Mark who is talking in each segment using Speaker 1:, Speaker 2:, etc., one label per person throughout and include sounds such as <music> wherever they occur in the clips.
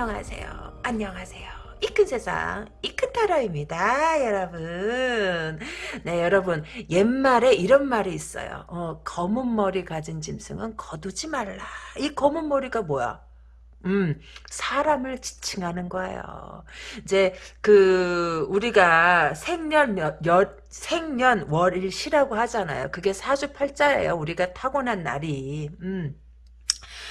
Speaker 1: 안녕하세요. 안녕하세요. 이 큰 세상, 이큰 타로입니다, 여러분. 네, 여러분, 옛말에 이런 말이 있어요. 어, 검은 머리 가진 짐승은 거두지 말라. 이 검은 머리가 뭐야? 음, 사람을 지칭하는 거예요. 이제, 그, 우리가 생년, 여, 생년 월일시라고 하잖아요. 그게 사주팔자예요. 우리가 타고난 날이. 음.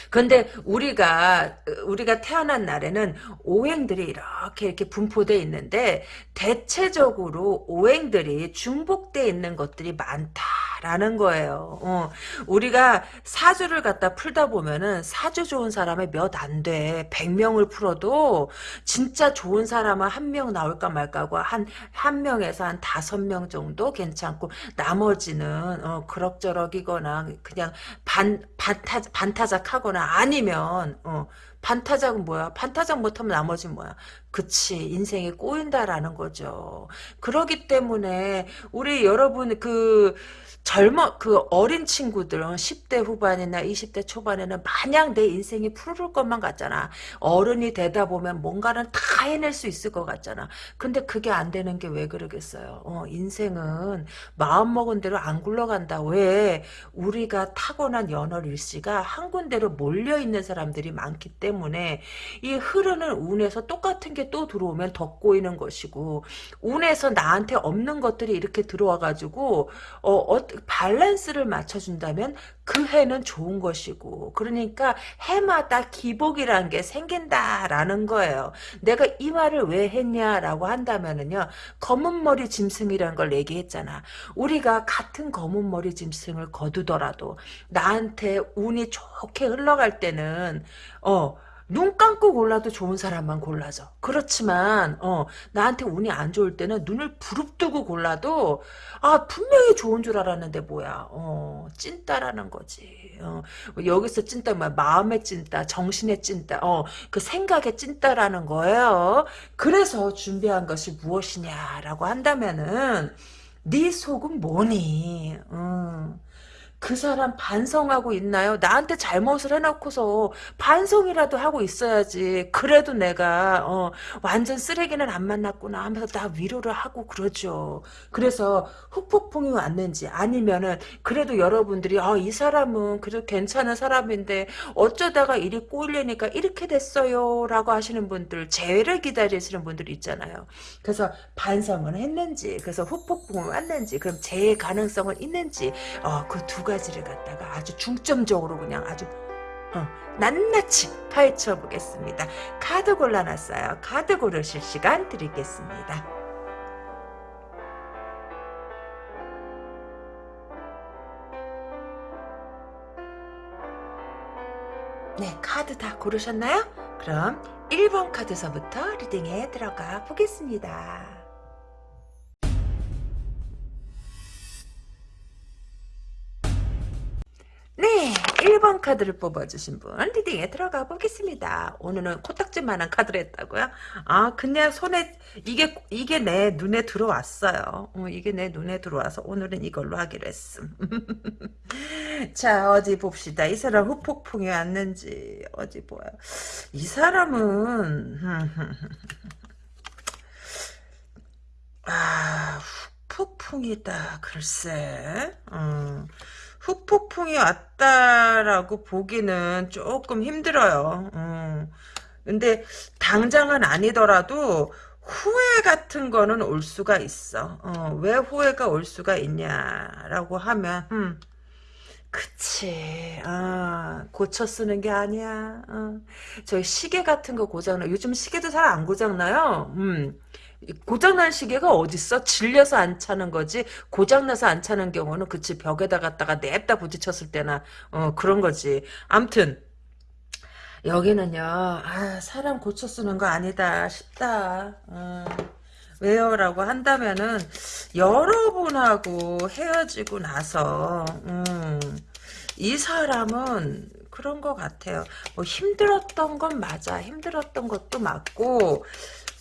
Speaker 1: 근데 우리가 우리가 태어난 날에는 오행들이 이렇게 이렇게 분포돼 있는데 대체적으로 오행들이 중복돼 있는 것들이 많다라는 거예요. 어, 우리가 사주를 갖다 풀다 보면은 사주 좋은 사람이 몇안 돼. 100명을 풀어도 진짜 좋은 사람은 한 명 나올까 말까고 한, 한 명에서 한 다섯 명 정도 괜찮고 나머지는 어, 그럭저럭이거나 그냥 반, 반타, 반타작하거나 아니면 어, 반타작은 뭐야? 반타작 못하면 나머지 뭐야? 그치 인생이 꼬인다라는 거죠. 그러기 때문에 우리 여러분 그 젊어 그 어린 친구들 10대 후반이나 20대 초반에는 마냥 내 인생이 푸르를 것만 같잖아. 어른이 되다 보면 뭔가는 다 해낼 수 있을 것 같잖아. 근데 그게 안 되는 게 왜 그러겠어요. 어, 인생은 마음먹은 대로 안 굴러간다. 왜? 우리가 타고난 연월일시가 한 군데로 몰려있는 사람들이 많기 때문에 이 흐르는 운에서 똑같은 게 또 들어오면 더 꼬이는 것이고 운에서 나한테 없는 것들이 이렇게 들어와가지고 어, 어 밸런스를 맞춰준다면 그 해는 좋은 것이고 그러니까 해마다 기복이라는 게 생긴다라는 거예요. 내가 이 말을 왜 했냐라고 한다면은요. 검은 머리 짐승이라는 걸 얘기했잖아. 우리가 같은 검은 머리 짐승을 거두더라도 나한테 운이 좋게 흘러갈 때는 어 눈 감고 골라도 좋은 사람만 골라져. 그렇지만 어 나한테 운이 안 좋을 때는 눈을 부릅뜨고 골라도 아 분명히 좋은 줄 알았는데 뭐야. 어 찐따라는 거지. 어, 여기서 찐따 뭐야. 마음의 찐따, 정신의 찐따, 어, 그 생각의 찐따라는 거예요. 그래서 준비한 것이 무엇이냐라고 한다면은 네 속은 뭐니? 음. 그 사람 반성하고 있나요? 나한테 잘못을 해놓고서 반성이라도 하고 있어야지. 그래도 내가 어, 완전 쓰레기는 안 만났구나 하면서 나 위로를 하고 그러죠. 그래서 후폭풍이 왔는지 아니면은 그래도 여러분들이 아, 이 사람은 그래도 괜찮은 사람인데 어쩌다가 일이 꼬이려니까 이렇게 됐어요 라고 하시는 분들 재회를 기다리시는 분들 있잖아요. 그래서 반성은 했는지 그래서 후폭풍이 왔는지 그럼 재해 가능성은 있는지 어, 그두 가지 가지를 갖다가 아주 중점적으로 그냥 아주 어, 낱낱이 파헤쳐 보겠습니다. 카드 골라놨어요. 카드 고르실 시간 드리겠습니다. 네, 카드 다 고르셨나요? 그럼 1번 카드서부터 리딩에 들어가 보겠습니다. 네, 1번 카드를 뽑아주신 분 리딩에 들어가 보겠습니다. 오늘은 코딱지만한 카드를 했다고요? 아, 근데 손에 이게 이게 내 눈에 들어왔어요. 어, 이게 내 눈에 들어와서 오늘은 이걸로 하기로 했음. <laughs> 자, 어디 봅시다. 이 사람 후폭풍이 왔는지 어디 보여. 이 사람은 <laughs> 아, 후폭풍이다. 글쎄. 음. 후폭풍이 왔다라고 보기는 조금 힘들어요. 음. 근데 당장은 아니더라도 후회 같은 거는 올 수가 있어. 어, 왜 후회가 올 수가 있냐라고 하면 음, 그치. 아, 고쳐 쓰는 게 아니야. 어. 저희 시계 같은 거 고장나. 요즘 시계도 잘 안 고장나요. 음. 고장난 시계가 어딨어? 질려서 안 차는 거지. 고장나서 안 차는 경우는 그치 벽에다 갖다가 냅다 부딪혔을 때나 어 그런 거지. 암튼 여기는요. 아 사람 고쳐 쓰는 거 아니다 싶다. 어. 왜요? 라고 한다면은 여러분하고 헤어지고 나서 음, 이 사람은 그런 것 같아요. 뭐 힘들었던 건 맞아. 힘들었던 것도 맞고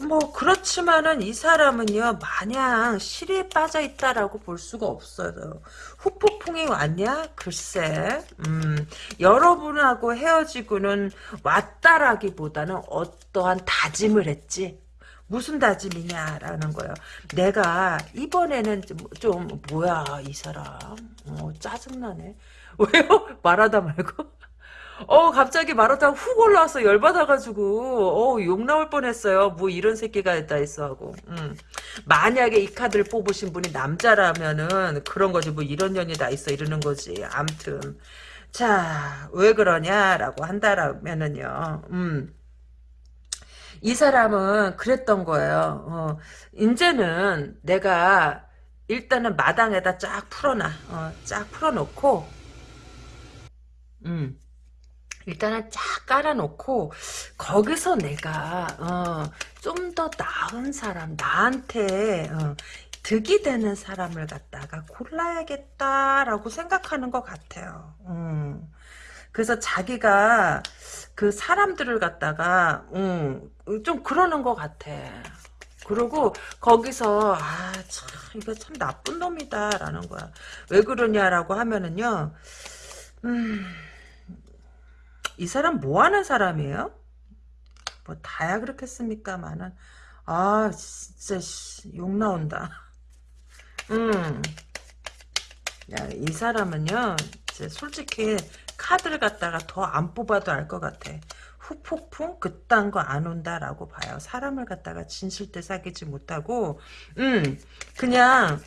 Speaker 1: 뭐 그렇지만은 이 사람은요 마냥 실에 빠져 있다라고 볼 수가 없어요. 후폭풍이 왔냐? 글쎄, 음, 여러분하고 헤어지고는 왔다라기보다는 어떠한 다짐을 했지. 무슨 다짐이냐라는 거예요. 내가 이번에는 좀, 좀 뭐야 이 사람, 어, 짜증나네. <laughs> 왜요? 말하다 말고. 어 갑자기 말하다가 훅 올라와서 열받아가지고 어욕 나올 뻔했어요. 뭐 이런 새끼가 있다 했어 하고. 음. 만약에 이 카드를 뽑으신 분이 남자라면은 그런 거지 뭐 이런 년이 다 있어 이러는 거지. 암튼 자 왜 그러냐라고 한다라면은요. 음. 이 사람은 그랬던 거예요. 어, 이제는 내가 일단은 마당에다 쫙 풀어놔. 어, 쫙 풀어놓고 음. 일단은 쫙 깔아놓고 거기서 내가 어, 좀 더 나은 사람 나한테 어, 득이 되는 사람을 갖다가 골라야겠다라고 생각하는 것 같아요. 음. 그래서 자기가 그 사람들을 갖다가 음, 좀 그러는 것 같아. 그리고 거기서 아 참 이거 참 나쁜 놈이다라는 거야. 왜 그러냐라고 하면은요. 음. 이 사람 뭐 하는 사람이에요? 뭐 다야 그렇겠습니까만은 아 진짜 욕 나온다. 음. 야, 이 사람은요. 솔직히 카드를 갖다가 더 안 뽑아도 알 것 같아. 후폭풍 그딴 거 안 온다라고 봐요. 사람을 갖다가 진실때 사귀지 못하고 음 그냥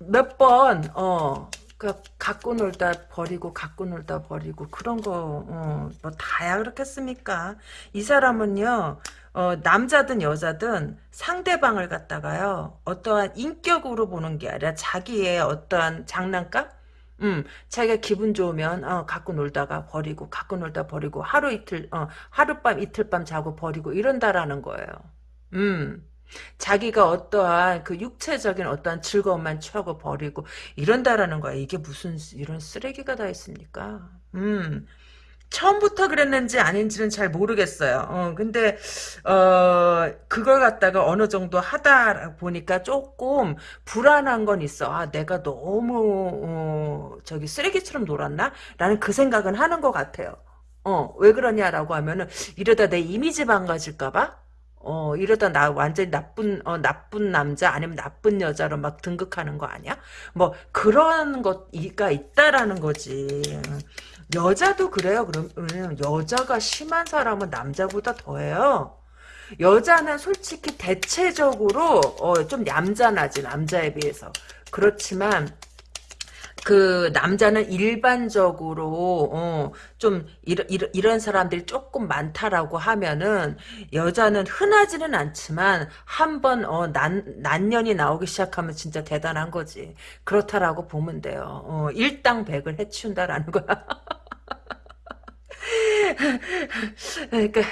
Speaker 1: 몇 번 어 그 갖고 놀다 버리고 갖고 놀다 버리고 그런 거뭐 다야 그렇겠습니까? 이 사람은요. 어, 남자든 여자든 상대방을 갖다가요. 어떠한 인격으로 보는 게 아니라 자기의 어떠한 장난감? 음, 자기가 기분 좋으면 어, 갖고 놀다가 버리고 갖고 놀다 버리고 하루 이틀 어, 하룻밤 이틀밤 자고 버리고 이런다라는 거예요. 음. 자기가 어떠한 그 육체적인 어떠한 즐거움만 취하고 버리고 이런다라는 거야. 이게 무슨 이런 쓰레기가 다 있습니까? 음. 처음부터 그랬는지 아닌지는 잘 모르겠어요. 어, 근데, 어, 그걸 갖다가 어느 정도 하다 보니까 조금 불안한 건 있어. 아, 내가 너무, 어, 저기 쓰레기처럼 놀았나? 라는 그 생각은 하는 것 같아요. 어, 왜 그러냐라고 하면은, 이러다 내 이미지 망가질까 봐? 어 이러다 나 완전히 나쁜 어 나쁜 남자 아니면 나쁜 여자로 막 등극하는 거 아니야? 뭐 그런 것가 있다라는 거지. 여자도 그래요. 그러면 여자가 심한 사람은 남자보다 더해요. 여자는 솔직히 대체적으로 어, 좀 얌전하지 남자에 비해서. 그렇지만 그 남자는 일반적으로 어, 좀 이런, 이런 사람들이 조금 많다라고 하면은 여자는 흔하지는 않지만 한번 어, 난 난년이 나오기 시작하면 진짜 대단한 거지. 그렇다라고 보면 돼요. 어, 일당백을 해치운다라는 거야. <laughs> 그러니까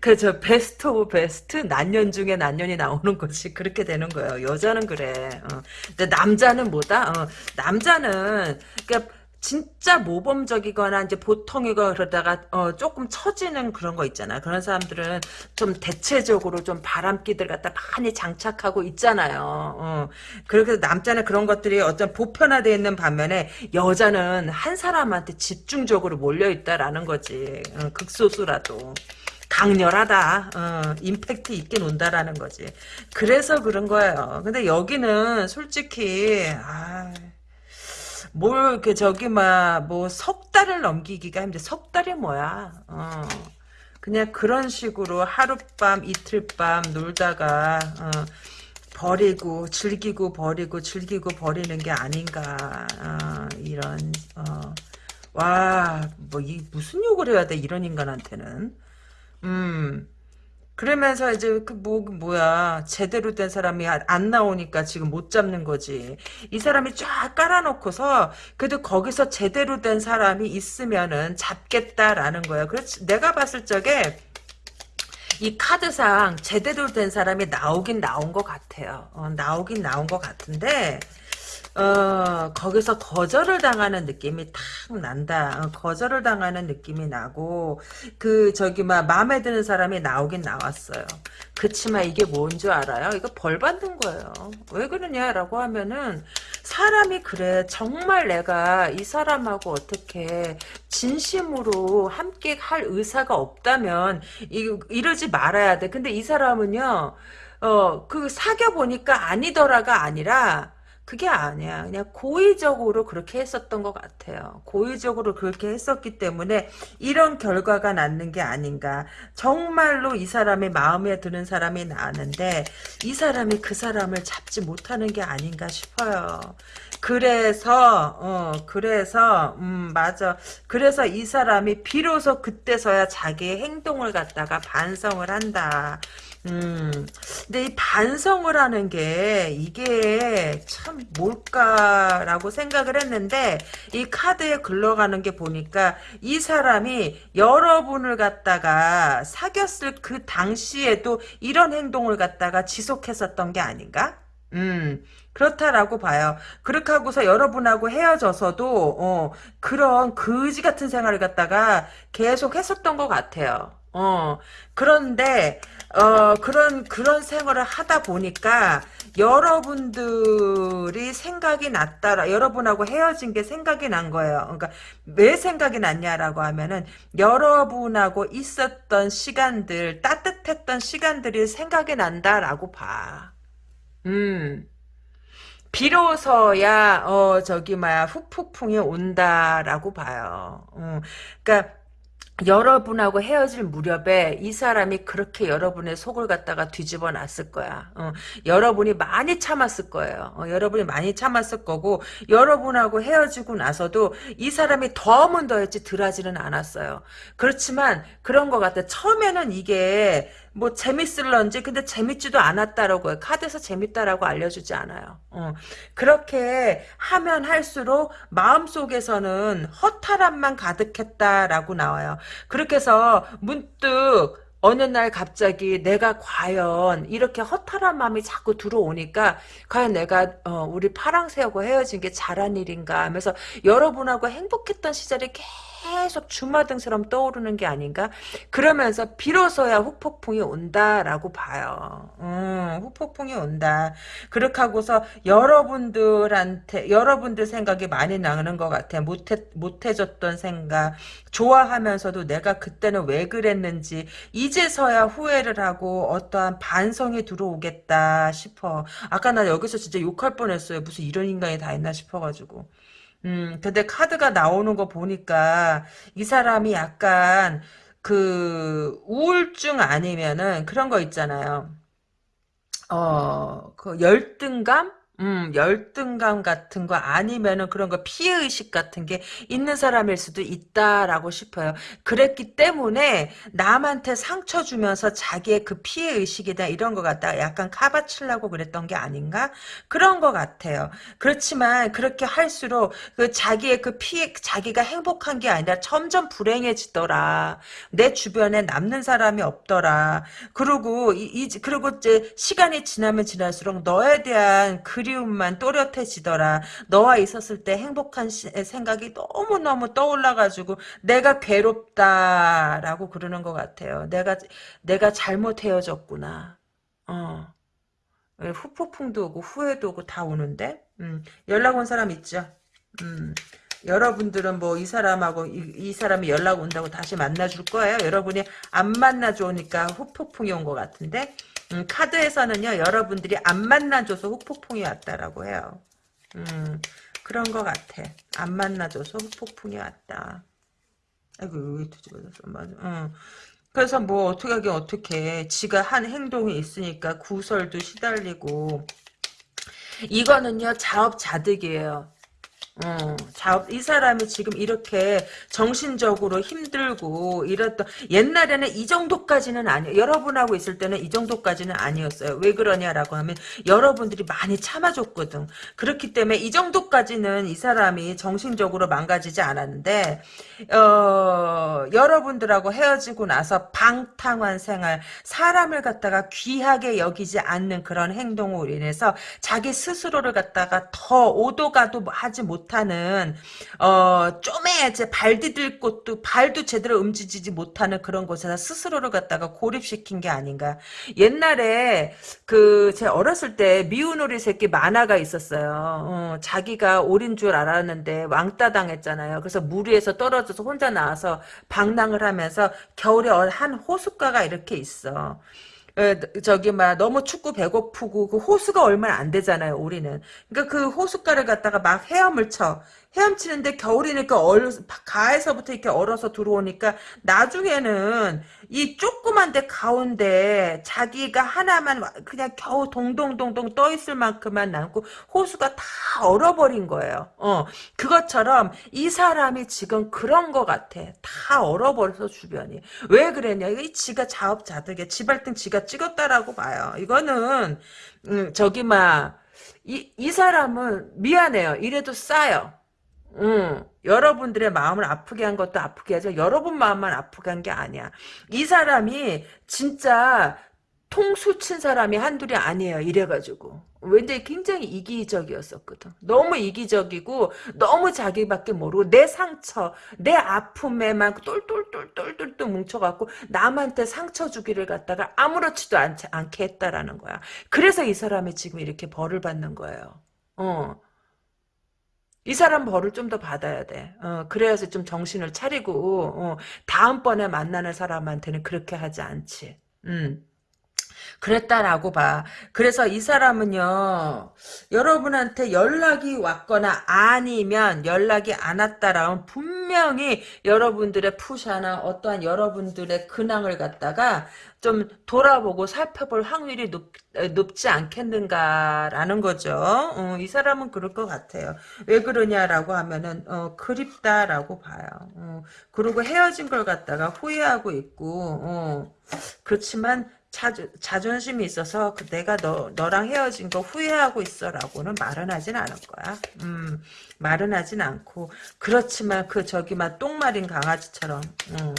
Speaker 1: 그저 best of best 난년 중에 난년이 나오는 거지 그렇게 되는 거예요. 여자는 그래. 어. 근데 남자는 뭐다? 어. 남자는 그러니까 진짜 모범적이거나 이제 보통이거 그러다가 어 조금 처지는 그런 거 있잖아. 그런 사람들은 좀 대체적으로 좀 바람기들 갖다 많이 장착하고 있잖아요. 어. 그렇게 남자는 그런 것들이 어떤 보편화되어 있는 반면에 여자는 한 사람한테 집중적으로 몰려 있다라는 거지. 어, 극소수라도. 강렬하다. 어, 임팩트 있게 논다라는 거지. 그래서 그런 거예요. 근데 여기는 솔직히 아 뭘, 그, 저기, 막, 뭐, 석 달을 넘기기가 힘들어. 석 달이 뭐야. 어. 그냥 그런 식으로 하룻밤, 이틀밤 놀다가, 어, 버리고, 즐기고, 버리고, 즐기고, 버리는 게 아닌가. 어, 이런, 어. 와, 뭐, 이, 무슨 욕을 해야 돼, 이런 인간한테는. 음. 그러면서 이제 그 뭐 뭐야 제대로 된 사람이 안 나오니까 지금 못 잡는 거지. 이 사람이 쫙 깔아놓고서 그래도 거기서 제대로 된 사람이 있으면은 잡겠다라는 거야. 그렇지. 내가 봤을 적에 이 카드상 제대로 된 사람이 나오긴 나온 것 같아요. 어, 나오긴 나온 것 같은데 어, 거기서 거절을 당하는 느낌이 탁 난다. 어, 거절을 당하는 느낌이 나고, 그, 저기, 막, 마음에 드는 사람이 나오긴 나왔어요. 그치만 이게 뭔 줄 알아요? 이거 벌 받는 거예요. 왜 그러냐라고 하면은, 사람이 그래. 정말 내가 이 사람하고 어떻게 진심으로 함께 할 의사가 없다면, 이, 이러지 말아야 돼. 근데 이 사람은요, 어, 그 사귀어보니까 아니더라가 아니라, 그게 아니야. 그냥 고의적으로 그렇게 했었던 것 같아요. 고의적으로 그렇게 했었기 때문에 이런 결과가 났는 게 아닌가. 정말로 이 사람이 마음에 드는 사람이 나왔는데 이 사람이 그 사람을 잡지 못하는 게 아닌가 싶어요. 그래서 어 그래서 음 맞아. 그래서 이 사람이 비로소 그때서야 자기의 행동을 갖다가 반성을 한다. 음, 근데 이 반성을 하는 게 이게 참 뭘까라고 생각을 했는데 이 카드에 글러가는 게 보니까 이 사람이 여러분을 갖다가 사귀었을 그 당시에도 이런 행동을 갖다가 지속했었던 게 아닌가? 음, 그렇다라고 봐요. 그렇게 하고서 여러분하고 헤어져서도, 어, 그런 거지 같은 생활을 갖다가 계속 했었던 것 같아요. 어, 그런데, 어, 그런, 그런 생활을 하다 보니까, 여러분들이 생각이 났다라, 여러분하고 헤어진 게 생각이 난 거예요. 그러니까, 왜 생각이 났냐라고 하면은, 여러분하고 있었던 시간들, 따뜻했던 시간들이 생각이 난다라고 봐. 음. 비로소야 어 저기 뭐야 후폭풍이 온다라고 봐요. 어, 그러니까 여러분하고 헤어질 무렵에 이 사람이 그렇게 여러분의 속을 갖다가 뒤집어 놨을 거야. 어, 여러분이 많이 참았을 거예요. 어, 여러분이 많이 참았을 거고 여러분하고 헤어지고 나서도 이 사람이 더하면 더했지 덜하지는 않았어요. 그렇지만 그런 것 같아. 처음에는 이게 뭐 재밌을런지 근데 재밌지도 않았다라고요. 카드에서 재밌다라고 알려주지 않아요. 어. 그렇게 하면 할수록 마음속에서는 허탈함만 가득했다라고 나와요. 그렇게 해서 문득 어느 날 갑자기 내가 과연 이렇게 허탈한 마음이 자꾸 들어오니까 과연 내가 어, 우리 파랑새하고 헤어진 게 잘한 일인가 하면서 여러분하고 행복했던 시절이 계속 주마등처럼 떠오르는 게 아닌가 그러면서 비로소야 후폭풍이 온다라고 봐요 음, 후폭풍이 온다 그렇게 하고서 여러분들한테 여러분들 생각이 많이 나는 것 같아 못해, 못해줬던 생각 좋아하면서도 내가 그때는 왜 그랬는지 이제서야 후회를 하고 어떠한 반성이 들어오겠다 싶어. 아까 나 여기서 진짜 욕할 뻔했어요. 무슨 이런 인간이 다 있나 싶어가지고. 음, 근데 카드가 나오는 거 보니까 이 사람이 약간 그 우울증 아니면은 그런 거 있잖아요. 어, 그 열등감? 음, 열등감 같은 거 아니면은 그런 거 피해의식 같은 게 있는 사람일 수도 있다라고 싶어요. 그랬기 때문에 남한테 상처 주면서 자기의 그 피해의식이다 이런 거 갖다 약간 카바치려고 그랬던 게 아닌가? 그런 것 같아요. 그렇지만 그렇게 할수록 그 자기의 그 피해, 자기가 행복한 게 아니라 점점 불행해지더라. 내 주변에 남는 사람이 없더라. 그리고 이, 이 그리고 이제 시간이 지나면 지날수록 너에 대한 그 그리움만 또렷해지더라. 너와 있었을 때 행복한 시, 생각이 너무너무 떠올라가지고 내가 괴롭다라고 그러는 것 같아요. 내가 내가 잘못 헤어졌구나. 어. 후폭풍도 오고 후회도 오고 다 오는데 음, 연락 온 사람 있죠. 음, 여러분들은 뭐 이 사람하고 이, 이, 사람이 연락 온다고 다시 만나줄 거예요. 여러분이 안 만나주니까 후폭풍이 온 것 같은데 음, 카드에서는요 여러분들이 안 만나줘서 후폭풍이 왔다라고 해요. 음, 그런 것 같아. 안 만나줘서 후폭풍이 왔다. 아이고 왜 뒤집어졌어 맞아. 응. 그래서 뭐 어떻게 하긴 어떻게 지가 한 행동이 있으니까 구설도 시달리고 이거는요 자업자득이에요. 어, 자, 이 사람이 지금 이렇게 정신적으로 힘들고 이랬던 옛날에는 이 정도까지는 아니에요. 여러분하고 있을 때는 이 정도까지는 아니었어요. 왜 그러냐라고 하면 여러분들이 많이 참아줬거든. 그렇기 때문에 이 정도까지는 이 사람이 정신적으로 망가지지 않았는데 어, 여러분들하고 헤어지고 나서 방탕한 생활, 사람을 갖다가 귀하게 여기지 않는 그런 행동으로 인해서 자기 스스로를 갖다가 더 오도가도 하지 못 하는 어 좀에 이제 발 디딜 곳도 발도 제대로 움직이지 못하는 그런 곳에서 스스로를 갖다가 고립시킨 게 아닌가. 옛날에 그 제 어렸을 때 미운 오리 새끼 만화가 있었어요. 어, 자기가 오린 줄 알았는데 왕따 당했잖아요. 그래서 물 위에서 떨어져서 혼자 나와서 방랑을 하면서 겨울에 한 호숫가가 이렇게 있어. 에, 저기 막 너무 춥고 배고프고 그 호수가 얼마 안 되잖아요 우리는. 그러니까 그 호숫가를 갖다가 막 헤엄을 쳐 헤엄치는데 겨울이니까 얼 가에서부터 이렇게 얼어서 들어오니까 나중에는 이 조그만 데 가운데 자기가 하나만 그냥 겨우 동동동동 떠 있을 만큼만 남고 호수가 다 얼어버린 거예요. 어 그것처럼 이 사람이 지금 그런 거 같아. 다 얼어버려서 주변이 왜 그랬냐? 이거 지가 자업자득에 지발등 지가 찍었다라고 봐요. 이거는 음, 저기 막 이, 이 사람은 미안해요. 이래도 싸요. 응. 여러분들의 마음을 아프게 한 것도 아프게 하죠. 여러분 마음만 아프게 한 게 아니야. 이 사람이 진짜 통수 친 사람이 한둘이 아니에요. 이래가지고. 왠지 굉장히 이기적이었었거든. 너무 이기적이고 너무 자기밖에 모르고 내 상처, 내 아픔에만 똘똘똘똘똘똘 뭉쳐갖고 남한테 상처 주기를 갖다가 아무렇지도 않, 않게 했다라는 거야. 그래서 이 사람이 지금 이렇게 벌을 받는 거예요. 어. 이 사람 벌을 좀 더 받아야 돼. 어, 그래야지 좀 정신을 차리고, 어, 다음번에 만나는 사람한테는 그렇게 하지 않지. 음. 그랬다라고 봐. 그래서 이 사람은요, 여러분한테 연락이 왔거나 아니면 연락이 안 왔다라면 분명히 여러분들의 푸샤나 어떠한 여러분들의 근황을 갖다가 좀 돌아보고 살펴볼 확률이 높, 높지 않겠는가라는 거죠. 어, 이 사람은 그럴 것 같아요. 왜 그러냐라고 하면은 어, 그립다라고 봐요. 어, 그리고 헤어진 걸 갖다가 후회하고 있고 어, 그렇지만 자주, 자존심이 있어서 그 내가 너, 너랑 헤어진 거 후회하고 있어 라고는 말은 하진 않을 거야. 음, 말은 하진 않고. 그렇지만 그 저기 막 똥마린 강아지처럼. 음,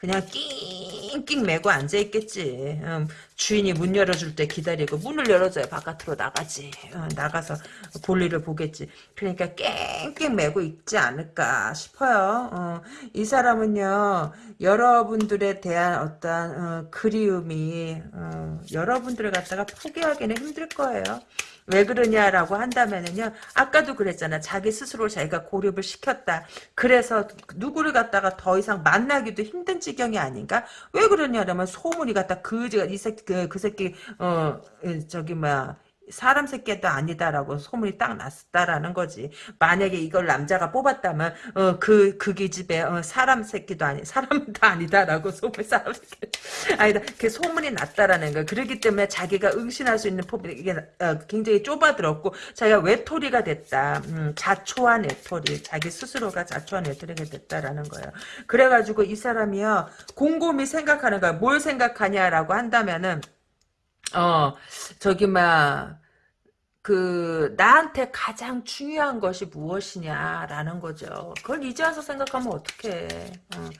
Speaker 1: 그냥 낑낑 매고 앉아있겠지. 음, 주인이 문 열어줄 때 기다리고 문을 열어줘야 바깥으로 나가지. 어, 나가서 볼일을 보겠지. 그러니까 깽깽 매고 있지 않을까 싶어요. 어, 이 사람은요. 여러분들에 대한 어떤 어, 그리움이 어, 여러분들을 갖다가 포기하기는 힘들 거예요. 왜 그러냐라고 한다면은요. 아까도 그랬잖아. 자기 스스로 자기가 고립을 시켰다. 그래서 누구를 갖다가 더 이상 만나기도 힘든 지경이 아닌가? 왜 그러냐라면 소문이 갖다 그지가 이 새끼 그, 그 새끼 어 저기 뭐야 사람 새끼도 아니다라고 소문이 딱 났다라는 거지. 만약에 이걸 남자가 뽑았다면 어 그그 그 기집애 어, 사람 새끼도 아니 사람도 아니다라고 소문 사람 새끼 아니다. 그 소문이 났다라는 거. 그렇기 때문에 자기가 응신할 수 있는 폭이 이게 어, 굉장히 좁아들었고 자기가 외톨이가 됐다. 음, 자초한 외톨이. 자기 스스로가 자초한 외톨이가 됐다라는 거예요. 그래가지고 이 사람이요 곰곰이 생각하는 거야. 뭘 생각하냐라고 한다면은 어 저기 막 그 나한테 가장 중요한 것이 무엇이냐라는 거죠. 그걸 이제 와서 생각하면 어떡해. 어.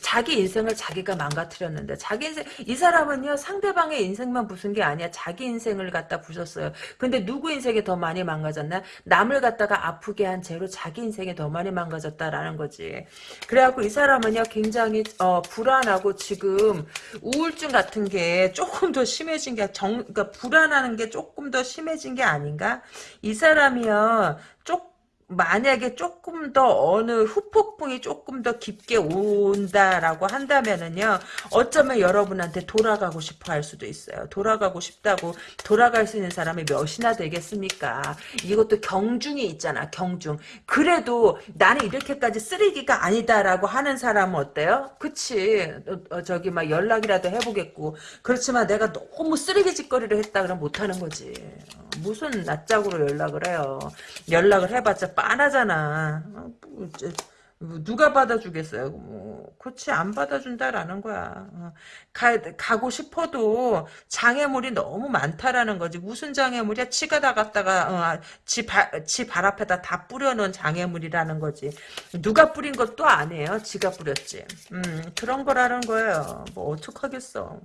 Speaker 1: 자기 인생을 자기가 망가뜨렸는데 자기 인생 이 사람은요 상대방의 인생만 부순 게 아니야. 자기 인생을 갖다 부셨어요. 근데 누구 인생이 더 많이 망가졌나? 남을 갖다가 아프게 한 죄로 자기 인생이 더 많이 망가졌다라는 거지. 그래갖고 이 사람은요 굉장히 어, 불안하고 지금 우울증 같은 게 조금 더 심해진 게 정, 그러니까 불안하는 게 조금 더 심해진 게 아닌가? 이 사람이요 조 만약에 조금 더 어느 후폭풍이 조금 더 깊게 온다라고 한다면은요 어쩌면 여러분한테 돌아가고 싶어 할 수도 있어요. 돌아가고 싶다고 돌아갈 수 있는 사람이 몇이나 되겠습니까? 이것도 경중이 있잖아 경중. 그래도 나는 이렇게까지 쓰레기가 아니다라고 하는 사람은 어때요? 그치? 어, 어, 저기 막 연락이라도 해보겠고. 그렇지만 내가 너무 쓰레기 짓거리를 했다 그러면 못하는 거지. 어. 무슨 낯짝으로 연락을 해요. 연락을 해봤자 빤하잖아. 어, 뭐, 뭐 누가 받아주겠어요? 뭐, 그렇지 안 받아준다라는 거야. 어, 가, 가고 싶어도 장애물이 너무 많다라는 거지. 무슨 장애물이야? 치가 다 갔다가 어, 지발 앞에다 다 뿌려놓은 장애물이라는 거지. 누가 뿌린 것도 아니에요. 지가 뿌렸지. 음, 그런 거라는 거예요. 뭐 어떡하겠어.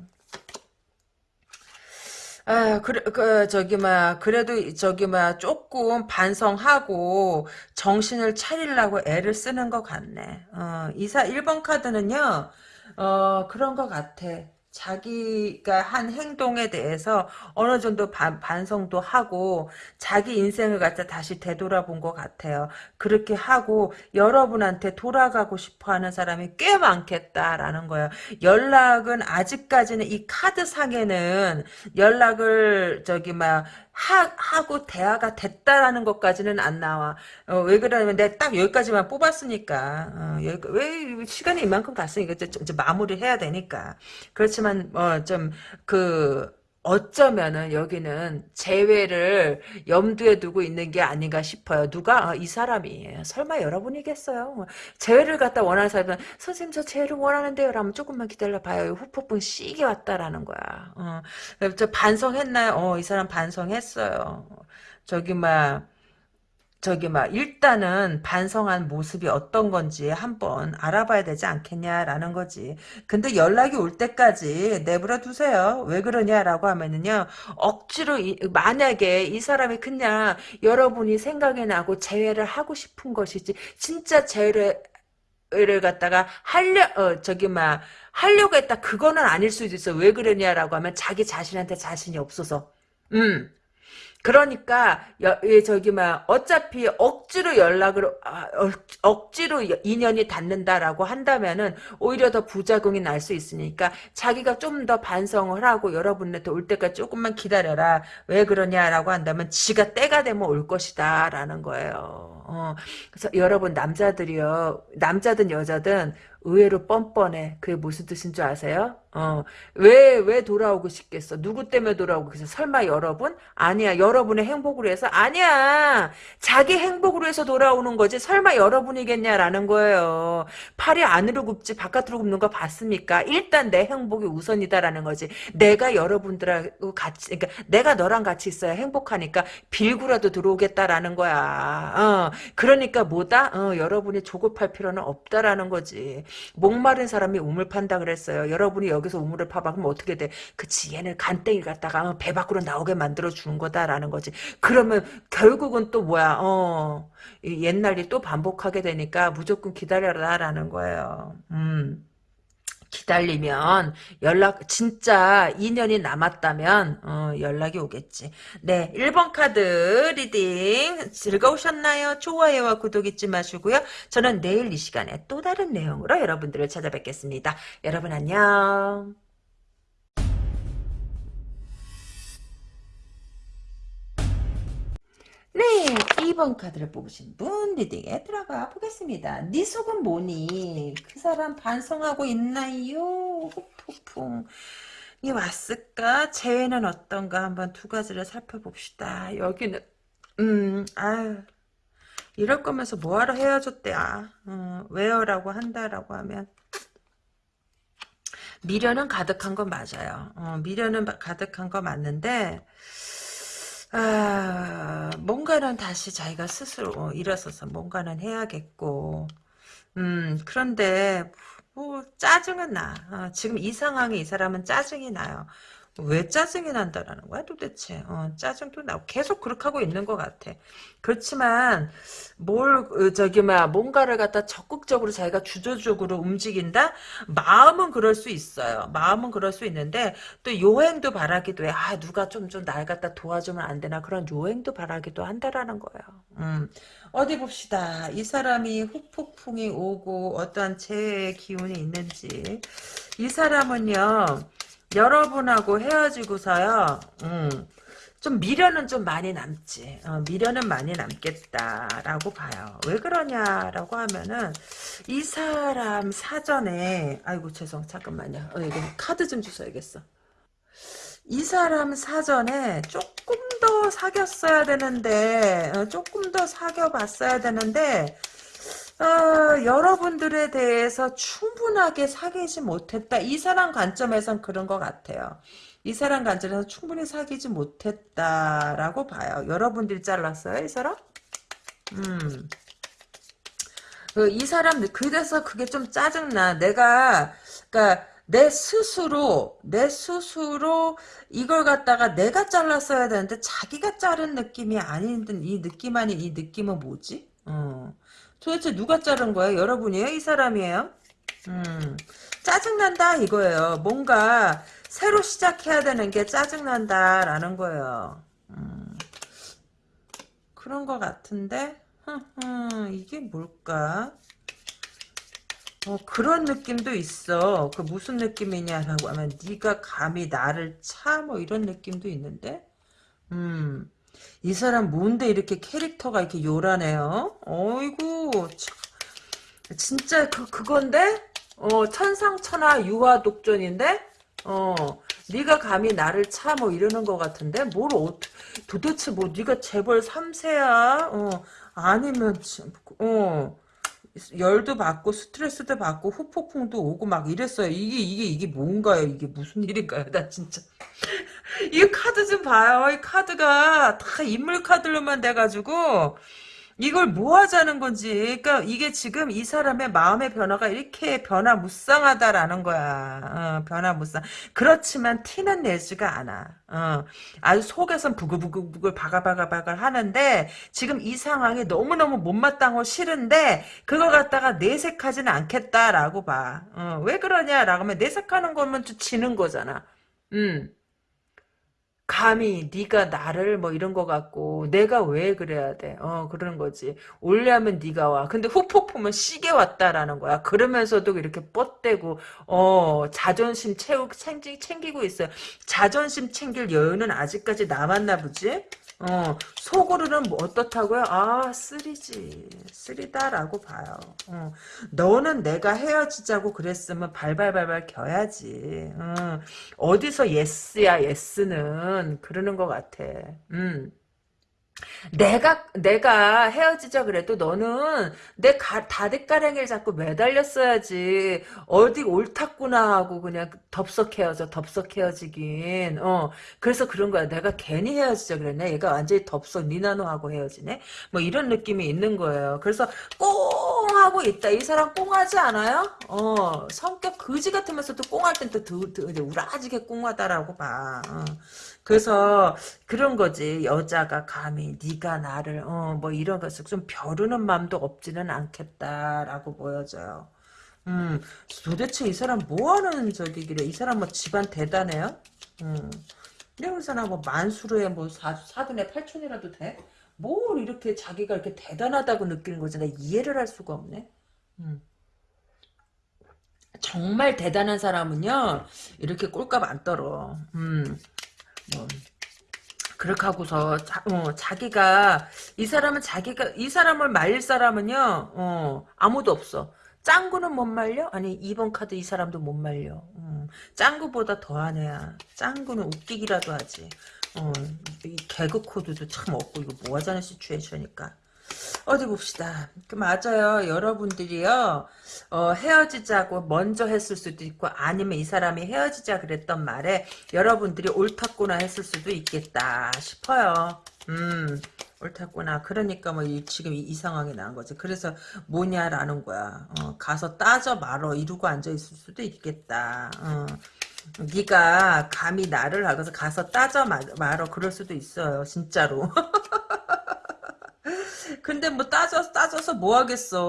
Speaker 1: 아, 그래, 그, 저기, 막, 그래도, 저기, 막, 조금 반성하고, 정신을 차리려고 애를 쓰는 것 같네. 어, 이사, 1번 카드는요, 어, 그런 것 같아. 자기가 한 행동에 대해서 어느 정도 반, 반성도 하고 자기 인생을 갖다 다시 되돌아본 것 같아요. 그렇게 하고 여러분한테 돌아가고 싶어하는 사람이 꽤 많겠다라는 거예요. 연락은 아직까지는 이 카드 상에는 연락을 저기 막 하, 하고 대화가 됐다라는 것까지는 안 나와. 어, 왜 그러냐면 내가 딱 여기까지만 뽑았으니까. 어, 여기, 왜 시간이 이만큼 갔으니까 이제, 이제 마무리를 해야 되니까. 그렇지만 어, 좀 그 어쩌면은 여기는 재회를 염두에 두고 있는 게 아닌가 싶어요. 누가 아, 이 사람이 설마 여러분이겠어요? 재회를 갖다 원하는 사람은 선생님 저 재회를 원하는데요. 라면 조금만 기다려 봐요. 후폭풍 시기 왔다라는 거야. 어, 저 반성했나요? 어, 이 사람 반성했어요. 저기 막 저기 막 일단은 반성한 모습이 어떤 건지 한번 알아봐야 되지 않겠냐라는 거지. 근데 연락이 올 때까지 내버려 두세요. 왜 그러냐라고 하면은요. 억지로 이, 만약에 이 사람이 그냥 여러분이 생각이 나고 재회를 하고 싶은 것이지 진짜 재회를 를 갖다가 하려 어 저기 막 하려고 했다 그거는 아닐 수도 있어 왜 그러냐라고 하면 자기 자신한테 자신이 없어서 음 그러니까 여, 예, 저기 막 어차피 억지로 연락을 아, 억, 지로 인연이 닿는다라고 한다면은 오히려 더 부작용이 날 수 있으니까 자기가 좀 더 반성을 하고 여러분한테 올 때까지 조금만 기다려라 왜 그러냐라고 한다면 지가 때가 되면 올 것이다라는 거예요. 어, 그래서 여러분 남자들이요 남자든 여자든 의외로 뻔뻔해. 그게 무슨 뜻인 줄 아세요? 어, 왜, 왜 돌아오고 싶겠어? 누구 때문에 돌아오고 싶겠어? 설마 여러분? 아니야. 여러분의 행복으로 해서? 아니야. 자기 행복으로 해서 돌아오는 거지. 설마 여러분이겠냐라는 거예요. 팔이 안으로 굽지 바깥으로 굽는 거 봤습니까? 일단 내 행복이 우선이다라는 거지. 내가 여러분들하고 같이, 그러니까 내가 너랑 같이 있어야 행복하니까 빌구라도 들어오겠다라는 거야. 어, 그러니까 뭐다? 어, 여러분이 조급할 필요는 없다라는 거지. 목마른 사람이 우물 판다 그랬어요. 여러분이 여기서 우물을 파봐 그럼 어떻게 돼? 그치 얘는 간땡이 갖다가 배 밖으로 나오게 만들어 주는 거다라는 거지. 그러면 결국은 또 뭐야? 어 옛날이 또 반복하게 되니까 무조건 기다려라라는 거예요. 음. 기다리면 연락 진짜 인연이 남았다면 어, 연락이 오겠지. 네, 1번 카드 reading 즐거우셨나요? 좋아요와 구독 잊지 마시고요. 저는 내일 이 시간에 또 다른 내용으로 여러분들을 찾아뵙겠습니다. 여러분 안녕. 네, 2번 카드를 뽑으신 분 리딩에 들어가 보겠습니다. 네 속은 뭐니? 그 사람 반성하고 있나요? 폭풍. 이 왔을까? 재회는 어떤가? 한번 두 가지를 살펴봅시다. 여기는 음, 아유. 이럴 거면서 뭐하러 헤어졌대, 아. 어, 왜요라고 한다라고 하면 미련은 가득한 건 맞아요. 어, 미련은 가득한 거 맞는데 아, 뭔가는 다시 자기가 스스로 일어서서 뭔가는 해야겠고, 음, 그런데, 뭐, 짜증은 나. 어, 지금 이 상황에 이 사람은 짜증이 나요. 왜 짜증이 난다라는 거야 도대체? 어, 짜증도 나고 계속 그렇게 하고 있는 것 같아. 그렇지만 뭘 어, 저기 막 뭔가를 갖다 적극적으로 자기가 주도적으로 움직인다? 마음은 그럴 수 있어요. 마음은 그럴 수 있는데 또 요행도 바라기도 해아 누가 좀 좀 날 갖다 도와주면 안 되나? 그런 요행도 바라기도 한다라는 거예요. 음. 어디 봅시다. 이 사람이 후폭풍이 오고 어떠한 재해의 기운이 있는지. 이 사람은요 여러분하고 헤어지고서요. 음, 좀 미련은 좀 많이 남지. 어, 미련은 많이 남겠다라고 봐요. 왜 그러냐라고 하면은 이 사람 사전에 아이고 죄송 잠깐만요. 어, 이거 카드 좀 주셔야겠어. 이 사람 사전에 조금 더 사귀었어야 되는데 어, 조금 더 사귀어봤어야 되는데 어, 여러분들에 대해서 충분하게 사귀지 못했다. 이 사람 관점에선 그런 것 같아요. 이 사람 관점에서 충분히 사귀지 못했다라고 봐요. 여러분들이 잘랐어요, 이 사람? 음. 그, 이 사람, 그래서 그게 좀 짜증나. 내가, 그니까, 내 스스로, 내 스스로 이걸 갖다가 내가 잘랐어야 되는데 자기가 자른 느낌이 아닌 이 느낌 아닌 이 느낌은 뭐지? 어. 도대체 누가 자른 거예요? 여러분이에요? 이 사람이에요? 음. 짜증난다 이거예요. 뭔가 새로 시작해야 되는 게 짜증난다라는 거예요. 음. 그런 것 같은데 이게 뭘까? 어, 그런 느낌도 있어. 그 무슨 느낌이냐라고 하면 네가 감히 나를 차 뭐 이런 느낌도 있는데 음. 이 사람 뭔데 이렇게 캐릭터가 이렇게 요란해요? 어이구 참. 진짜 그 그건데 어 천상천하 유화 독전인데 어 네가 감히 나를 차 뭐 이러는 것 같은데 뭘 어, 도대체 뭐 네가 재벌 3세야 어 아니면 어 열도 받고 스트레스도 받고 후폭풍도 오고 막 이랬어요. 이게 이게 이게 뭔가요? 이게 무슨 일인가요? 나 진짜 이 카드 좀 봐요. 이 카드가 다 인물 카드로만 돼가지고 이걸 뭐 하자는 건지. 그러니까 이게 지금 이 사람의 마음의 변화가 이렇게 변화무쌍하다라는 거야. 어, 변화무쌍. 그렇지만 티는 내지가 않아. 어, 아주 속에선 부글부글부글 바글바글바글 하는데 지금 이 상황이 너무너무 못마땅하고 싫은데 그걸 갖다가 내색하지는 않겠다라고 봐. 어, 왜 그러냐라고 하면 내색하는 거면 또 지는 거잖아. 음. 감히 네가 나를 뭐 이런 거 같고 내가 왜 그래야 돼? 어 그러는 거지. 올려면 네가 와. 근데 후폭풍은 시계 왔다라는 거야. 그러면서도 이렇게 뻗대고 어 자존심 채우 챙기, 챙기고 있어요. 자존심 챙길 여유는 아직까지 남았나 보지? 어, 속으로는 뭐 어떻다고요? 아, 쓰리지. 쓰리다라고 봐요. 어, 너는 내가 헤어지자고 그랬으면 발발발발 겨야지. 어, 어디서 예스야, 예스는. 그러는 것 같아. 음. 내가 내가 헤어지자 그래도 너는 내 가, 다대가랭이를 잡고 매달렸어야지. 어디 옳았구나 하고 그냥 덥석 헤어져 덥석 헤어지긴. 어. 그래서 그런 거야. 내가 괜히 헤어지자 그랬네. 얘가 완전히 덥석 니나노하고 헤어지네. 뭐 이런 느낌이 있는 거예요. 그래서 꽁 하고 있다. 이 사람 꽁하지 않아요? 어. 성격 거지 같으면서도 꽁할 땐또 우라지게 꽁하다라고 봐. 어. 그래서 그런 거지 여자가 감히 네가 나를 어 뭐 이런 것을 좀 벼르는 마음도 없지는 않겠다라고 보여져요. 음 도대체 이 사람 뭐하는 저기길래 이 사람 뭐 집안 대단해요? 음 이런 사람 뭐 만수르에 뭐 사, 사돈에 팔촌이라도 돼? 뭘 이렇게 자기가 이렇게 대단하다고 느끼는 거지 나 이해를 할 수가 없네. 음. 정말 대단한 사람은요 이렇게 꼴값 안 떨어. 음. 뭐 그렇게 하고서 자, 어, 자기가 이 사람은 자기가 이 사람을 말릴 사람은요 어, 아무도 없어. 짱구는 못 말려? 아니 2번 카드 이 사람도 못 말려. 음, 짱구보다 더한 애야. 짱구는 웃기기라도 하지. 어, 이 개그 코드도 참 없고 이거 뭐 하자는 시츄에이션이니까 어디 봅시다. 그 맞아요. 여러분들이요. 어, 헤어지자고 먼저 했을 수도 있고 아니면 이 사람이 헤어지자 그랬던 말에 여러분들이 옳았구나 했을 수도 있겠다 싶어요. 음. 옳았구나. 그러니까 뭐 이, 지금 이, 이, 상황이 난 거지. 그래서 뭐냐라는 거야. 어, 가서 따져 말어 이러고 앉아 있을 수도 있겠다. 어. 네가 감히 나를 하고서 가서 따져 말어 그럴 수도 있어요. 진짜로. <laughs> 근데 뭐 따져서 따져서 뭐 하겠어.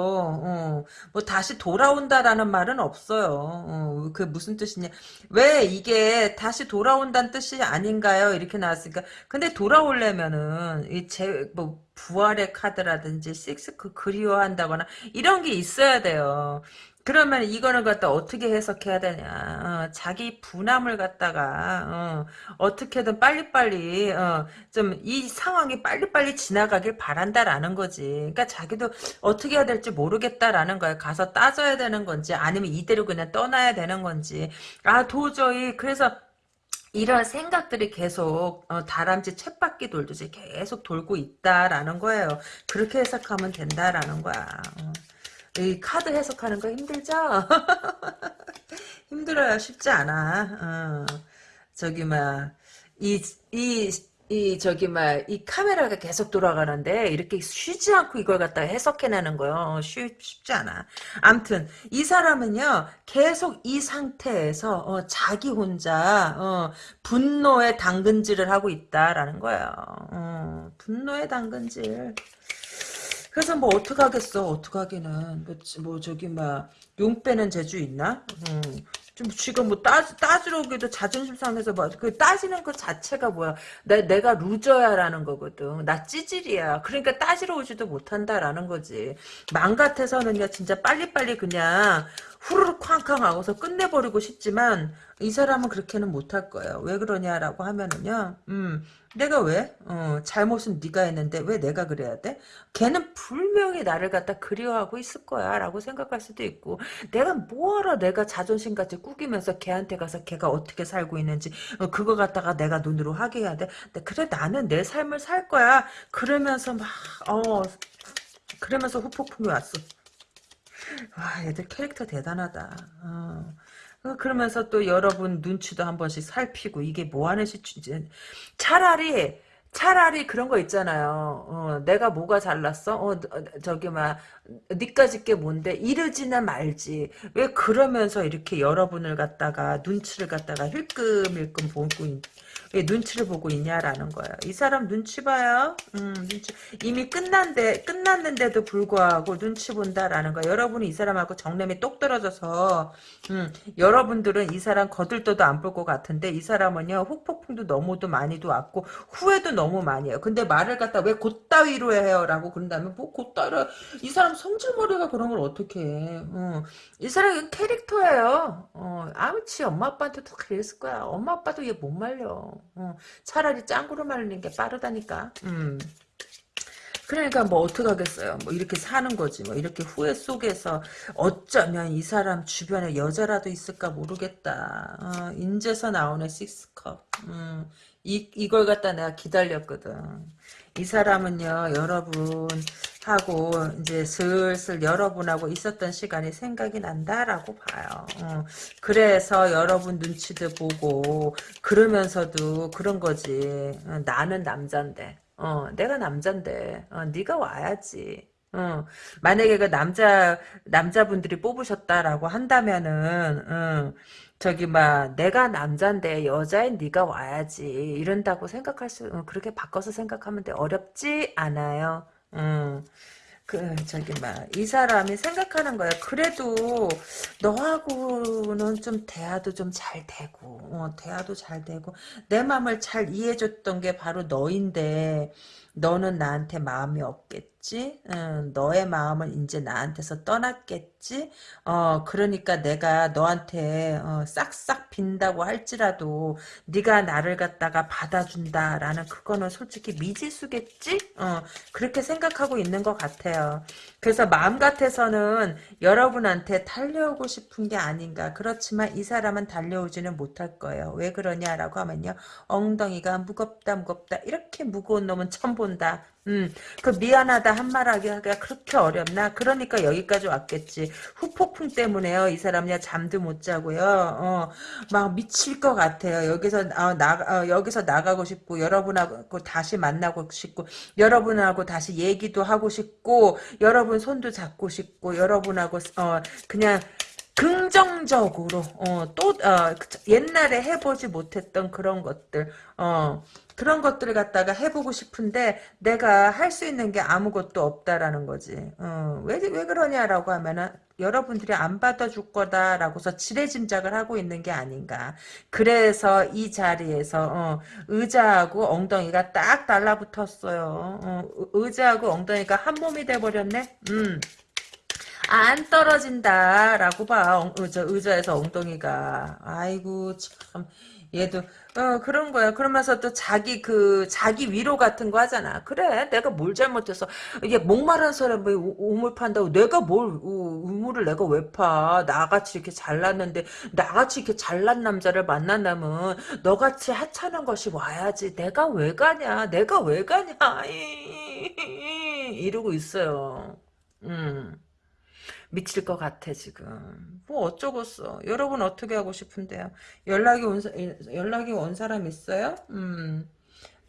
Speaker 1: 어. 뭐 다시 돌아온다라는 말은 없어요. 어. 그 무슨 뜻이냐. 왜 이게 다시 돌아온다는 뜻이 아닌가요? 이렇게 나왔으니까. 근데 돌아오려면은 이제뭐 부활의 카드라든지 식스 그 그리워한다거나 이런 게 있어야 돼요. 그러면 이거는 갖다 어떻게 해석해야 되냐. 어, 자기 분함을 갖다가 어, 떻게든 빨리빨리 어, 좀 이 상황이 빨리빨리 지나가길 바란다라는 거지. 그러니까 자기도 어떻게 해야 될지 모르겠다라는 거야. 가서 따져야 되는 건지 아니면 이대로 그냥 떠나야 되는 건지. 아 도저히 그래서 이런 생각들이 계속 어, 다람쥐 쳇바퀴 돌듯이 계속 돌고 있다라는 거예요. 그렇게 해석하면 된다라는 거야. 어. 이 카드 해석하는 거 힘들죠? <laughs> 힘들어요. 쉽지 않아. 어. 저기 막 이 이 이 저기 막 이 카메라가 계속 돌아가는데 이렇게 쉬지 않고 이걸 갖다가 해석해내는 거요. 쉽, 쉽지 않아. 암튼 이 사람은요 계속 이 상태에서 어, 자기 혼자 어, 분노의 당근질을 하고 있다라는 거예요. 어, 분노의 당근질. 그래서 뭐 어떡하겠어 어떡하기는 뭐, 뭐 저기 막용 빼는 재주 있나? 음. 좀 지금 뭐 따, 따지러 오기도 자존심 상해서 뭐, 그 따지는 것 자체가 뭐야. 내, 내가 루저야라는 거거든. 나 찌질이야. 그러니까 따지러 오지도 못한다라는 거지. 맘 같아서는요, 진짜 빨리빨리 그냥 후루룩 쾅쾅 하고서 끝내버리고 싶지만, 이 사람은 그렇게는 못할 거예요. 왜 그러냐라고 하면은요, 음, 내가 왜? 어, 잘못은 네가 했는데 왜 내가 그래야 돼? 걔는 분명히 나를 갖다 그리워하고 있을 거야 라고 생각할 수도 있고 내가 뭐하러 내가 자존심 같이 꾸기면서 걔한테 가서 걔가 어떻게 살고 있는지 어, 그거 갖다가 내가 눈으로 하게 해야 돼? 그래 나는 내 삶을 살 거야 그러면서 막 어, 그러면서 후폭풍이 왔어 와 얘들 캐릭터 대단하다 어. 어, 그러면서 또 여러분 눈치도 한 번씩 살피고 이게 뭐 하는 시추지 차라리 차라리 그런 거 있잖아요. 어, 내가 뭐가 잘났어? 어, 저기 막 니까짓 게 뭔데 이러지나 말지. 왜 그러면서 이렇게 여러분을 갖다가 눈치를 갖다가 힐끔힐끔 보고 눈치를 보고 있냐라는 거예요. 이 사람 눈치 봐요. 음, 눈치. 이미 끝난데 끝났는데도 불구하고 눈치 본다라는 거. 여러분이 이 사람하고 정념이 똑 떨어져서 음, 여러분들은 이 사람 거들떠도 안 볼 것 같은데 이 사람은요 후폭풍도 너무도 많이도 왔고 후회도 너무 많이 해요. 근데 말을 갖다 왜 곧따위로 해요 라고 그런다면 뭐 곧따위로 이 사람 성질머리가 그런 걸 어떻게 해. 어. 이 사람은 캐릭터예요. 어, 아무치 엄마 아빠한테도 그랬을 거야. 엄마 아빠도 얘 못 말려. 어, 차라리 짱구로 말리는 게 빠르다니까. 음. 그러니까 뭐 어떡하겠어요. 뭐 이렇게 사는 거지. 뭐 이렇게 후회 속에서 어쩌면 이 사람 주변에 여자라도 있을까 모르겠다. 어, 인제서 나오네 식스컵. 음, 이, 이걸 갖다 내가 기다렸거든. 이 사람은요, 여러분, 하고, 이제 슬슬 여러분하고 있었던 시간이 생각이 난다라고 봐요. 어, 그래서 여러분 눈치도 보고, 그러면서도 그런 거지. 어, 나는 남잔데. 어, 내가 남잔데. 어, 네가 와야지. 어, 만약에 그 남자, 남자분들이 뽑으셨다라고 한다면은, 어, 저기 막 내가 남잔데 여자인 네가 와야지 이런다고 생각할 수 어, 그렇게 바꿔서 생각하면 돼 어렵지 않아요. 음. 그 저기 막 이 사람이 생각하는 거야. 그래도 너하고는 좀 대화도 좀 잘 되고 어, 대화도 잘 되고 내 마음을 잘 이해해줬던 게 바로 너인데 너는 나한테 마음이 없겠지? 응, 너의 마음은 이제 나한테서 떠났겠지? 어, 그러니까 내가 너한테 어, 싹싹 빈다고 할지라도 네가 나를 갖다가 받아준다라는 그거는 솔직히 미지수겠지? 어, 그렇게 생각하고 있는 것 같아요. 그래서 마음 같아서는 여러분한테 달려오고 싶은 게 아닌가. 그렇지만 이 사람은 달려오지는 못할 거예요. 왜 그러냐라고 하면요. 엉덩이가 무겁다 무겁다 이렇게 무거운 놈은 처음 본다. 음, 그 미안하다 한 말하기가 그렇게 어렵나? 그러니까 여기까지 왔겠지. 후폭풍 때문에요. 이 사람이야 잠도 못 자고요. 어, 막 미칠 것 같아요. 여기서 어, 나 어, 여기서 나가고 싶고 여러분하고 다시 만나고 싶고 여러분하고 다시 얘기도 하고 싶고 여러분 손도 잡고 싶고 여러분하고 어 그냥 긍정적으로 어, 또 어, 옛날에 해보지 못했던 그런 것들 어, 그런 것들을 갖다가 해보고 싶은데 내가 할 수 있는 게 아무것도 없다라는 거지 어, 왜, 왜 그러냐라고 하면은 여러분들이 안 받아줄 거다라고서 지레짐작을 하고 있는 게 아닌가 그래서 이 자리에서 어, 의자하고 엉덩이가 딱 달라붙었어요 어, 의자하고 엉덩이가 한 몸이 돼버렸네 음. 안 떨어진다라고 봐. 어, 저 의자에서 엉덩이가. 아이고 참 얘도 어 그런 거야. 그러면서 또 자기 그 자기 위로 같은 거 하잖아. 그래, 내가 뭘 잘못해서 이게 목마른 사람이 우- 우물 판다고 내가 뭘 우, 우물을 내가 왜 파? 나같이 이렇게 잘났는데 나같이 이렇게 잘난 남자를 만난다면 너같이 하찮은 것이 와야지. 내가 왜 가냐? 내가 왜 가냐? <laughs> 이러고 있어요. 음. 미칠 것 같아 지금. 뭐 어쩌겠어. 여러분 어떻게 하고 싶은데요? 연락이 온 사- 연락이 온 사람 있어요? 음.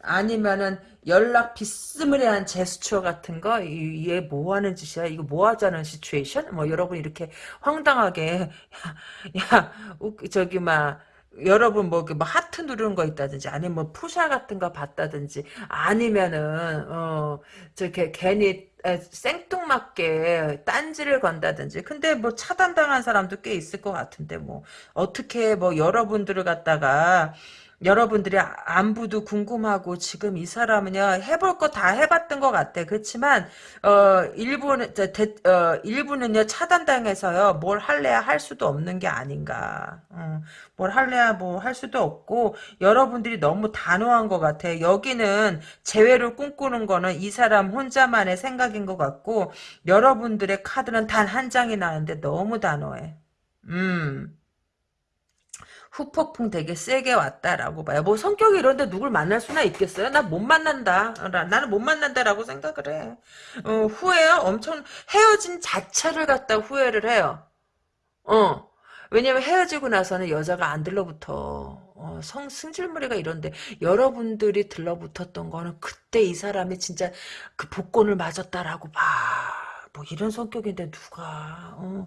Speaker 1: 아니면은 연락 비스무리한 제스처 같은 거, 이- 얘뭐 하는 짓이야? 이거 뭐 하자는 시츄에이션? 뭐 여러분 이렇게 황당하게 야, 야 웃- 저기 막 여러분 뭐, 뭐 하트 누르는 거 있다든지 아니면 뭐 푸샤 같은 거 봤다든지 아니면은 어 저렇게 괜히 에, 생뚱맞게 딴지를 건다든지 근데 뭐 차단당한 사람도 꽤 있을 것 같은데 뭐. 어떻게 뭐 여러분들을 갖다가 여러분들이 안부도 궁금하고 지금 이 사람은요 해볼 거 다 해봤던 것 같아. 그렇지만 어 일부는 저, 대, 어 일부는요 차단당해서요 뭘 할래야 할 수도 없는 게 아닌가. 어, 뭘 할래야 뭐 할 수도 없고 여러분들이 너무 단호한 것 같아. 여기는 재회를 꿈꾸는 거는 이 사람 혼자만의 생각인 것 같고 여러분들의 카드는 단 한 장이 나는데 너무 단호해. 음 후폭풍 되게 세게 왔다라고 봐요. 뭐 성격이 이런데 누굴 만날 수나 있겠어요? 나 못 만난다. 나, 나는 못 만난다라고 생각을 해. 어, 후회요? 엄청 헤어진 자체를 갖다 후회를 해요. 어. 왜냐면 헤어지고 나서는 여자가 안 들러붙어. 어, 성, 승질머리가 이런데 여러분들이 들러붙었던 거는 그때 이 사람이 진짜 그 복권을 맞았다라고 봐. 뭐 이런 성격인데 누가 어.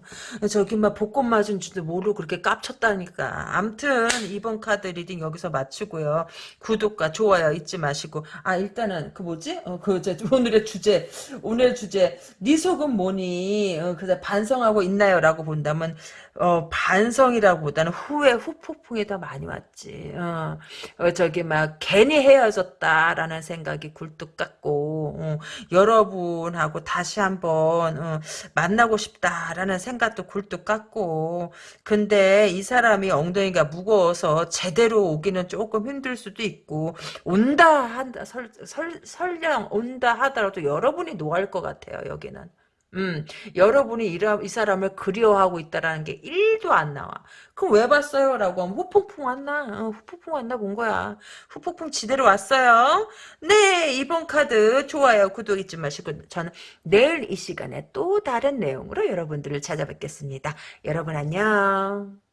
Speaker 1: 저기 막 복권 맞은 줄도 모르고 그렇게 깝쳤다니까. 암튼 이번 카드 reading 여기서 마치고요. 구독과 좋아요 잊지 마시고 아 일단은 그 뭐지? 어, 그 저, 오늘의 주제 오늘 주제 네 속은 뭐니? 어, 그래서 반성하고 있나요?라고 본다면 어, 반성이라고보다는 후회, 후폭풍이 더 많이 왔지. 어, 어, 저기, 막, 괜히 헤어졌다라는 생각이 굴뚝 같고, 어, 여러분하고 다시 한번, 어, 만나고 싶다라는 생각도 굴뚝 같고, 근데 이 사람이 엉덩이가 무거워서 제대로 오기는 조금 힘들 수도 있고, 온다 한다, 설, 설, 설령 온다 하더라도 여러분이 노할 것 같아요, 여기는. 음, 여러분이 이, 이 사람을 그리워하고 있다라는 게 1도 안 나와. 그럼 왜 봤어요? 라고 하면 후폭풍 왔나? 어, 후폭풍 왔나 본 거야. 후폭풍 지대로 왔어요. 네, 이번 카드 좋아요, 구독 잊지 마시고 저는 내일 이 시간에 또 다른 내용으로 여러분들을 찾아뵙겠습니다. 여러분 안녕.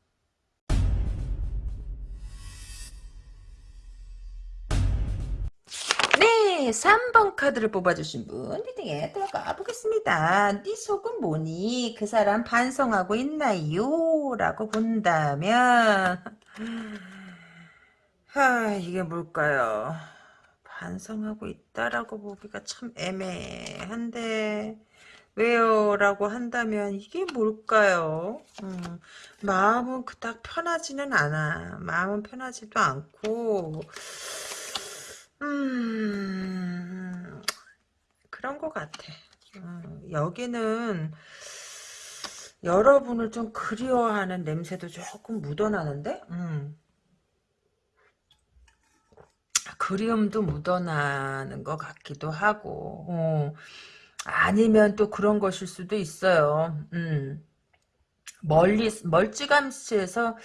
Speaker 1: 네, 3번 카드를 뽑아주신 분 리딩에 들어가 보겠습니다. 네 속은 뭐니? 그 사람 반성하고 있나요? 라고 본다면 하, 이게 뭘까요? 반성하고 있다라고 보기가 참 애매한데 왜요? 라고 한다면 이게 뭘까요? 음, 마음은 그닥 편하지는 않아. 마음은 편하지도 않고 음, 그런 것 같아. 음, 여기는 여러분을 좀 그리워하는 냄새도 조금 묻어나는데? 음. 그리움도 묻어나는 것 같기도 하고, 어. 아니면 또 그런 것일 수도 있어요. 음. 멀리 멀찌감치해서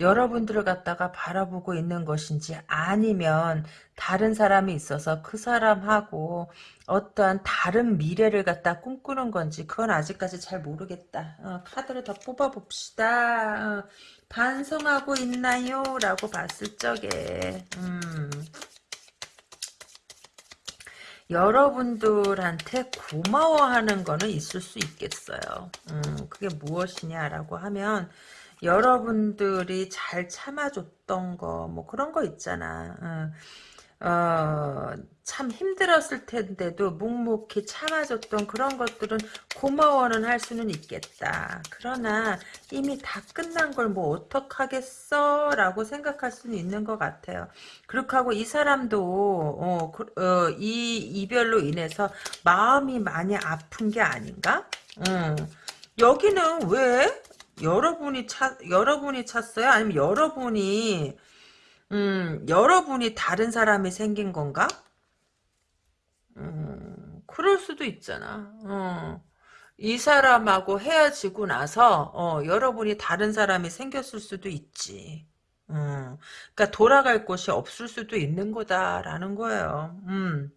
Speaker 1: 여러분들을 갖다가 바라보고 있는 것인지 아니면 다른 사람이 있어서 그 사람하고 어떠한 다른 미래를 갖다 꿈꾸는 건지 그건 아직까지 잘 모르겠다. 어, 카드를 더 뽑아 봅시다. 어, 반성하고 있나요? 라고 봤을 적에 음. 여러분들한테 고마워하는 거는 있을 수 있겠어요. 음, 그게 무엇이냐라고 하면 여러분들이 잘 참아줬던 거, 뭐 그런 거 있잖아. 어, 어, 참 힘들었을 텐데도 묵묵히 참아줬던 그런 것들은 고마워는 할 수는 있겠다. 그러나 이미 다 끝난 걸 뭐 어떡하겠어? 라고 생각할 수는 있는 것 같아요. 그렇게 하고 이 사람도 어, 그, 어, 이 이별로 인해서 마음이 많이 아픈 게 아닌가? 음. 여기는 왜 여러분이 찾 여러분이 찾어요? 아니면 여러분이 음, 여러분이 다른 사람이 생긴 건가? 음, 그럴 수도 있잖아. 어. 이 사람하고 헤어지고 나서 어, 여러분이 다른 사람이 생겼을 수도 있지. 음, 그러니까 돌아갈 곳이 없을 수도 있는 거다라는 거예요. 음.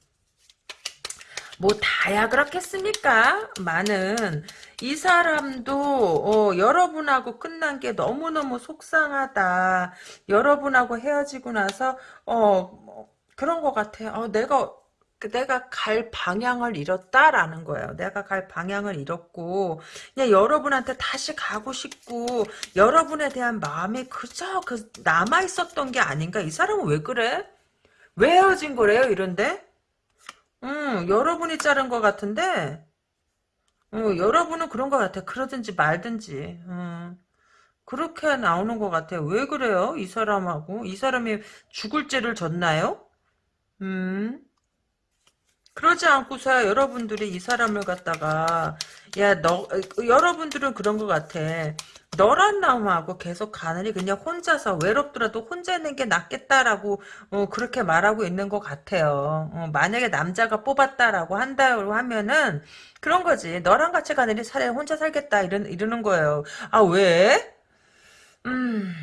Speaker 1: 뭐 다야 그렇겠습니까? 많은 이 사람도 어, 여러분하고 끝난 게 너무너무 속상하다. 여러분하고 헤어지고 나서 어 뭐, 그런 것 같아. 어, 내가 그 내가 갈 방향을 잃었다라는 거예요. 내가 갈 방향을 잃었고 그냥 여러분한테 다시 가고 싶고 여러분에 대한 마음이 그저 그 남아 있었던 게 아닌가? 이 사람은 왜 그래? 왜 헤어진 거래요? 이런데? 음, 여러분이 자른 것 같은데, 어, 여러분은 그런 것 같아. 그러든지 말든지. 음, 그렇게 나오는 것 같아요. 왜 그래요? 이 사람하고. 이 사람이 죽을 죄를 졌나요? 음, 그러지 않고서 여러분들이 이 사람을 갖다가, 야, 너, 어, 여러분들은 그런 것 같아. 너란 놈하고 계속 가느니 그냥 혼자서 외롭더라도 혼자 있는 게 낫겠다라고 어, 그렇게 말하고 있는 것 같아요. 어, 만약에 남자가 뽑았다라고 한다고 하면은 그런 거지. 너랑 같이 가느니 차라리 혼자 살겠다 이런 이러는 거예요. 아 왜? 음.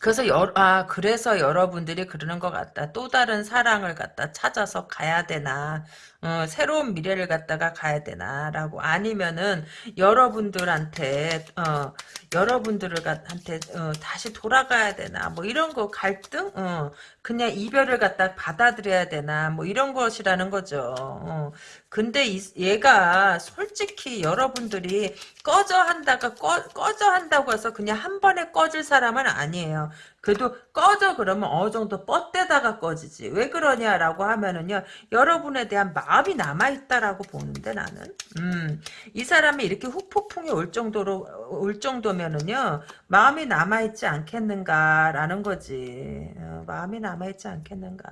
Speaker 1: 그래서 여, 아 그래서 여러분들이 그러는 것 같다. 또 다른 사랑을 갖다 찾아서 가야 되나, 어, 새로운 미래를 갖다가 가야 되나라고 아니면은 여러분들한테 어, 여러분들을 한테 어, 다시 돌아가야 되나 뭐 이런 거 갈등, 어, 그냥 이별을 갖다 받아들여야 되나 뭐 이런 것이라는 거죠. 어. 근데 이, 얘가 솔직히 여러분들이 꺼져 한다가 꺼, 꺼져 한다고 해서 그냥 한 번에 꺼질 사람은 아니에요. 그래도 꺼져 그러면 어느 정도 뻗대다가 꺼지지. 왜 그러냐라고 하면은요. 여러분에 대한 마음이 남아있다라고 보는데 나는. 음, 이 사람이 이렇게 후폭풍이 올 정도로, 올 정도면은요. 마음이 남아있지 않겠는가라는 거지. 어, 마음이 남아있지 않겠는가.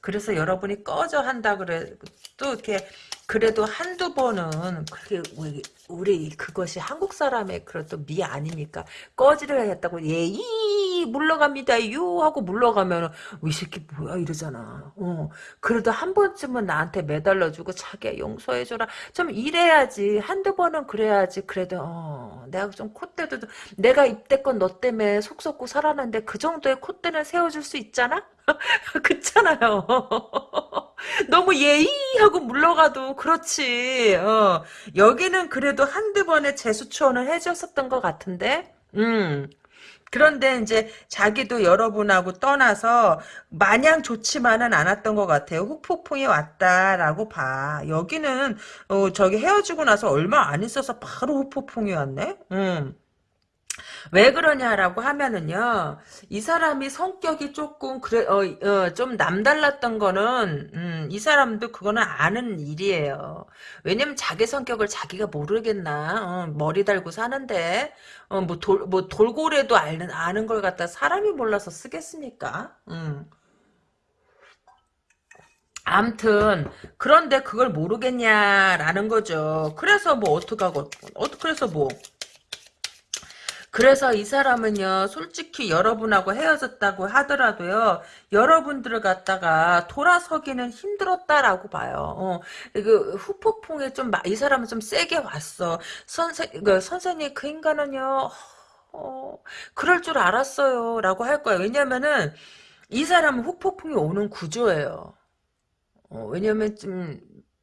Speaker 1: 그래서 여러분이 꺼져 한다 그래. 또 이렇게 그래도 한두 번은 그게 우리, 우리 그것이 한국 사람의 그래도 미 아닙니까? 꺼지를 하겠다고 예이 물러갑니다 유 하고 물러가면 이 새끼 뭐야 이러잖아. 어 그래도 한 번쯤은 나한테 매달려주고 자기야 용서해줘라 좀 이래야지 한두 번은 그래야지 그래도 어 내가 좀 콧대도 내가 입대건 너 때문에 속 썩고 살았는데 그 정도의 콧대는 세워줄 수 있잖아? <laughs> 그렇잖아요. <laughs> 너무 예의하고 물러가도 그렇지. 어. 여기는 그래도 한두 번의 재수초원을 해줬었던 것 같은데. 음. 그런데 이제 자기도 여러분하고 떠나서 마냥 좋지만은 않았던 것 같아요. 후폭풍이 왔다라고 봐. 여기는 어, 저기 헤어지고 나서 얼마 안 있어서 바로 후폭풍이 왔네. 음. 왜 그러냐라고 하면은요, 이 사람이 성격이 조금, 그래, 어, 어, 좀 남달랐던 거는, 음, 이 사람도 그거는 아는 일이에요. 왜냐면 자기 성격을 자기가 모르겠나, 어, 머리 달고 사는데, 어, 뭐, 돌, 뭐, 돌고래도 아는, 아는 걸 갖다 사람이 몰라서 쓰겠습니까? 음. 암튼 그런데 그걸 모르겠냐라는 거죠. 그래서 뭐 어떡하고 어 그래서 뭐 그래서 이 사람은요, 솔직히 여러분하고 헤어졌다고 하더라도요, 여러분들을 갖다가 돌아서기는 힘들었다라고 봐요. 어, 그 후폭풍에 좀, 이 사람은 좀 세게 왔어. 선생, 그 선생님, 그 인간은요, 어, 그럴 줄 알았어요. 라고 할 거예요. 왜냐면은, 이 사람은 후폭풍이 오는 구조예요. 어, 왜냐면 좀,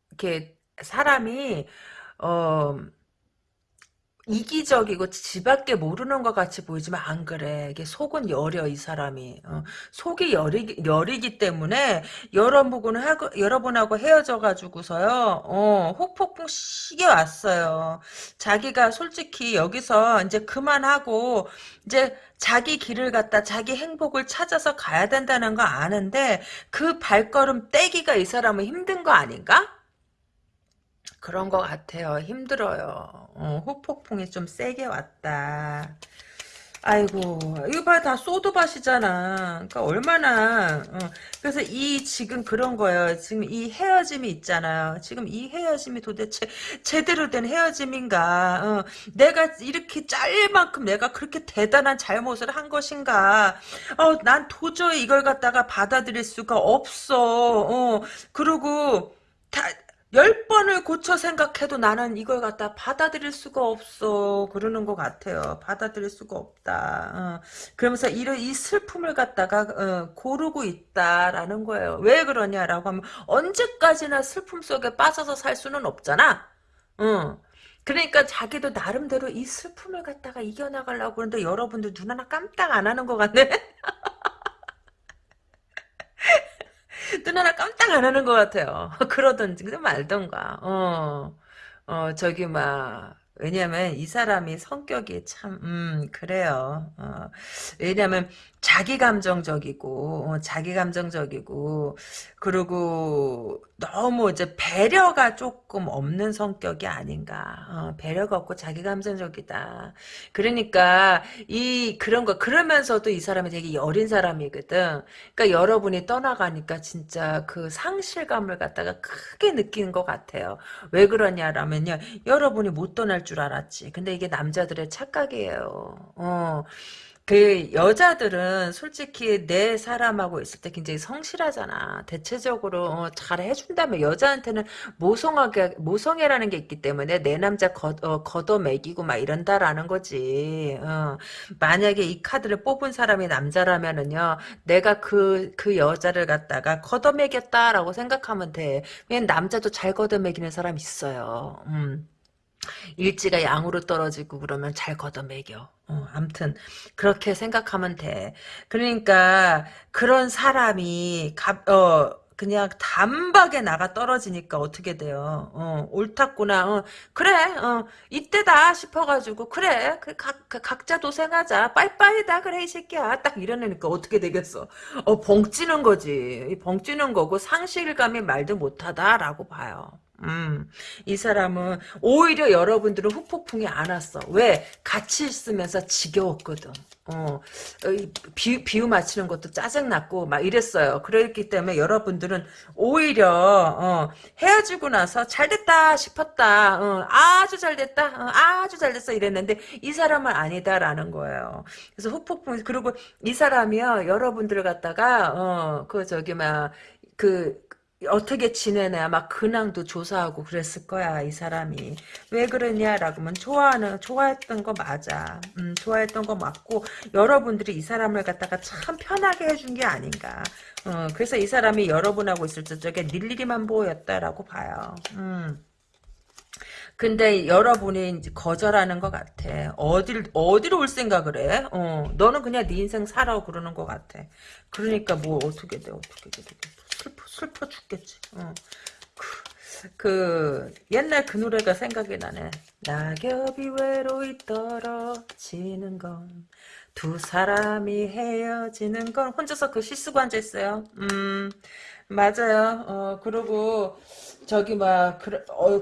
Speaker 1: 이렇게, 사람이, 어, 이기적이고 지밖에 모르는 것 같이 보이지만 안 그래. 이게 속은 여려 이 사람이. 어, 속이 여리기, 여리기 때문에 여러분 하고 여러분하고 헤어져 가지고서요. 어, 혹폭풍 시게 왔어요. 자기가 솔직히 여기서 이제 그만하고 이제 자기 길을 갖다 자기 행복을 찾아서 가야 된다는 거 아는데 그 발걸음 떼기가 이 사람은 힘든 거 아닌가? 그런 것 같아요. 힘들어요. 어, 후폭풍이 좀 세게 왔다. 아이고 이거 봐 다 소드밭이잖아. 그러니까 얼마나 어, 그래서 이 지금 그런 거예요. 지금 이 헤어짐이 있잖아요. 지금 이 헤어짐이 도대체 제대로 된 헤어짐인가? 어, 내가 이렇게 짤 만큼 내가 그렇게 대단한 잘못을 한 것인가? 어, 난 도저히 이걸 갖다가 받아들일 수가 없어. 어, 그리고 다 열 번을 고쳐 생각해도 나는 이걸 갖다 받아들일 수가 없어. 그러는 것 같아요. 받아들일 수가 없다. 어. 그러면서 이런 이 슬픔을 갖다가 어, 고르고 있다라는 거예요. 왜 그러냐라고 하면 언제까지나 슬픔 속에 빠져서 살 수는 없잖아. 어. 그러니까 자기도 나름대로 이 슬픔을 갖다가 이겨나가려고 그러는데 여러분들 눈 하나 깜짝 안 하는 것 같네. <laughs> 눈 깜짝 안 하는 것 같아요. <laughs> 그러든지 그냥 말던가. 어, 어 저기 막 왜냐면 이 사람이 성격이 참, 음, 그래요. 어, 왜냐면 자기 감정적이고, 어, 자기 감정적이고, 그리고 너무 이제 배려가 조금 없는 성격이 아닌가. 어, 배려가 없고 자기 감정적이다. 그러니까 이 그런 거 그러면서도 이 사람이 되게 어린 사람이거든. 그러니까 여러분이 떠나가니까 진짜 그 상실감을 갖다가 크게 느끼는 것 같아요. 왜 그러냐라면요. 여러분이 못 떠날 줄 알았지. 근데 이게 남자들의 착각이에요. 어. 그 여자들은 솔직히 내 사람하고 있을 때 굉장히 성실하잖아. 대체적으로 어, 잘 해준다면 여자한테는 모성하게 모성애라는 게 있기 때문에 내 남자 걷, 어, 걷어매기고 막 이런다라는 거지. 어. 만약에 이 카드를 뽑은 사람이 남자라면은요, 내가 그그 여자를 갖다가 걷어매겠다라고 생각하면 돼. 왜냐면 남자도 잘 걷어매기는 사람 있어요. 음. 일지가 양으로 떨어지고 그러면 잘 걷어매겨. 어, 암튼 그렇게 생각하면 돼. 그러니까 그런 사람이 갑, 어, 그냥 단박에 나가 떨어지니까 어떻게 돼요? 어, 옳았구나. 어, 그래. 어, 이때다 싶어가지고 그래. 그 각, 그 각자 도생하자. 빠이빠이다. 그래 이 새끼야. 딱 이러니까 어떻게 되겠어? 어, 벙 찌는 거지. 벙 찌는 거고 상실감이 말도 못하다라고 봐요. 음, 이 사람은 오히려 여러분들은 후폭풍이 안 왔어. 왜? 같이 있으면서 지겨웠거든. 어, 비, 비유 맞히는 것도 짜증났고, 막 이랬어요. 그랬기 때문에 여러분들은 오히려, 어, 헤어지고 나서 잘 됐다 싶었다. 어, 아주 잘 됐다. 어, 아주 잘 됐어. 이랬는데, 이 사람은 아니다라는 거예요. 그래서 후폭풍, 그리고 이 사람이요, 여러분들을 갖다가, 어, 그, 저기, 막, 그, 어떻게 지내냐 막 근황도 조사하고 그랬을 거야 이 사람이 왜 그러냐라고 하면 좋아하는 좋아했던 거 맞아 음, 좋아했던 거 맞고 여러분들이 이 사람을 갖다가 참 편하게 해준 게 아닌가 어, 그래서 이 사람이 여러분하고 있을 때 저게 닐리리만 보였다라고 봐요 음. 근데 여러분이 이제 거절하는 것 같아. 어딜, 어디로 올 생각을 해? 어, 너는 그냥 네 인생 살아 그러는 것 같아. 그러니까 뭐 어떻게 돼, 어떻게 돼. 슬퍼, 슬퍼 죽겠지. 어. 그, 그, 옛날 그 노래가 생각이 나네. 낙엽이 외로이 떨어지는 건, 두 사람이 헤어지는 건, 혼자서 그시 쓰고 앉아있어요. 음, 맞아요. 어, 그리고, 저기 막 그러, 어,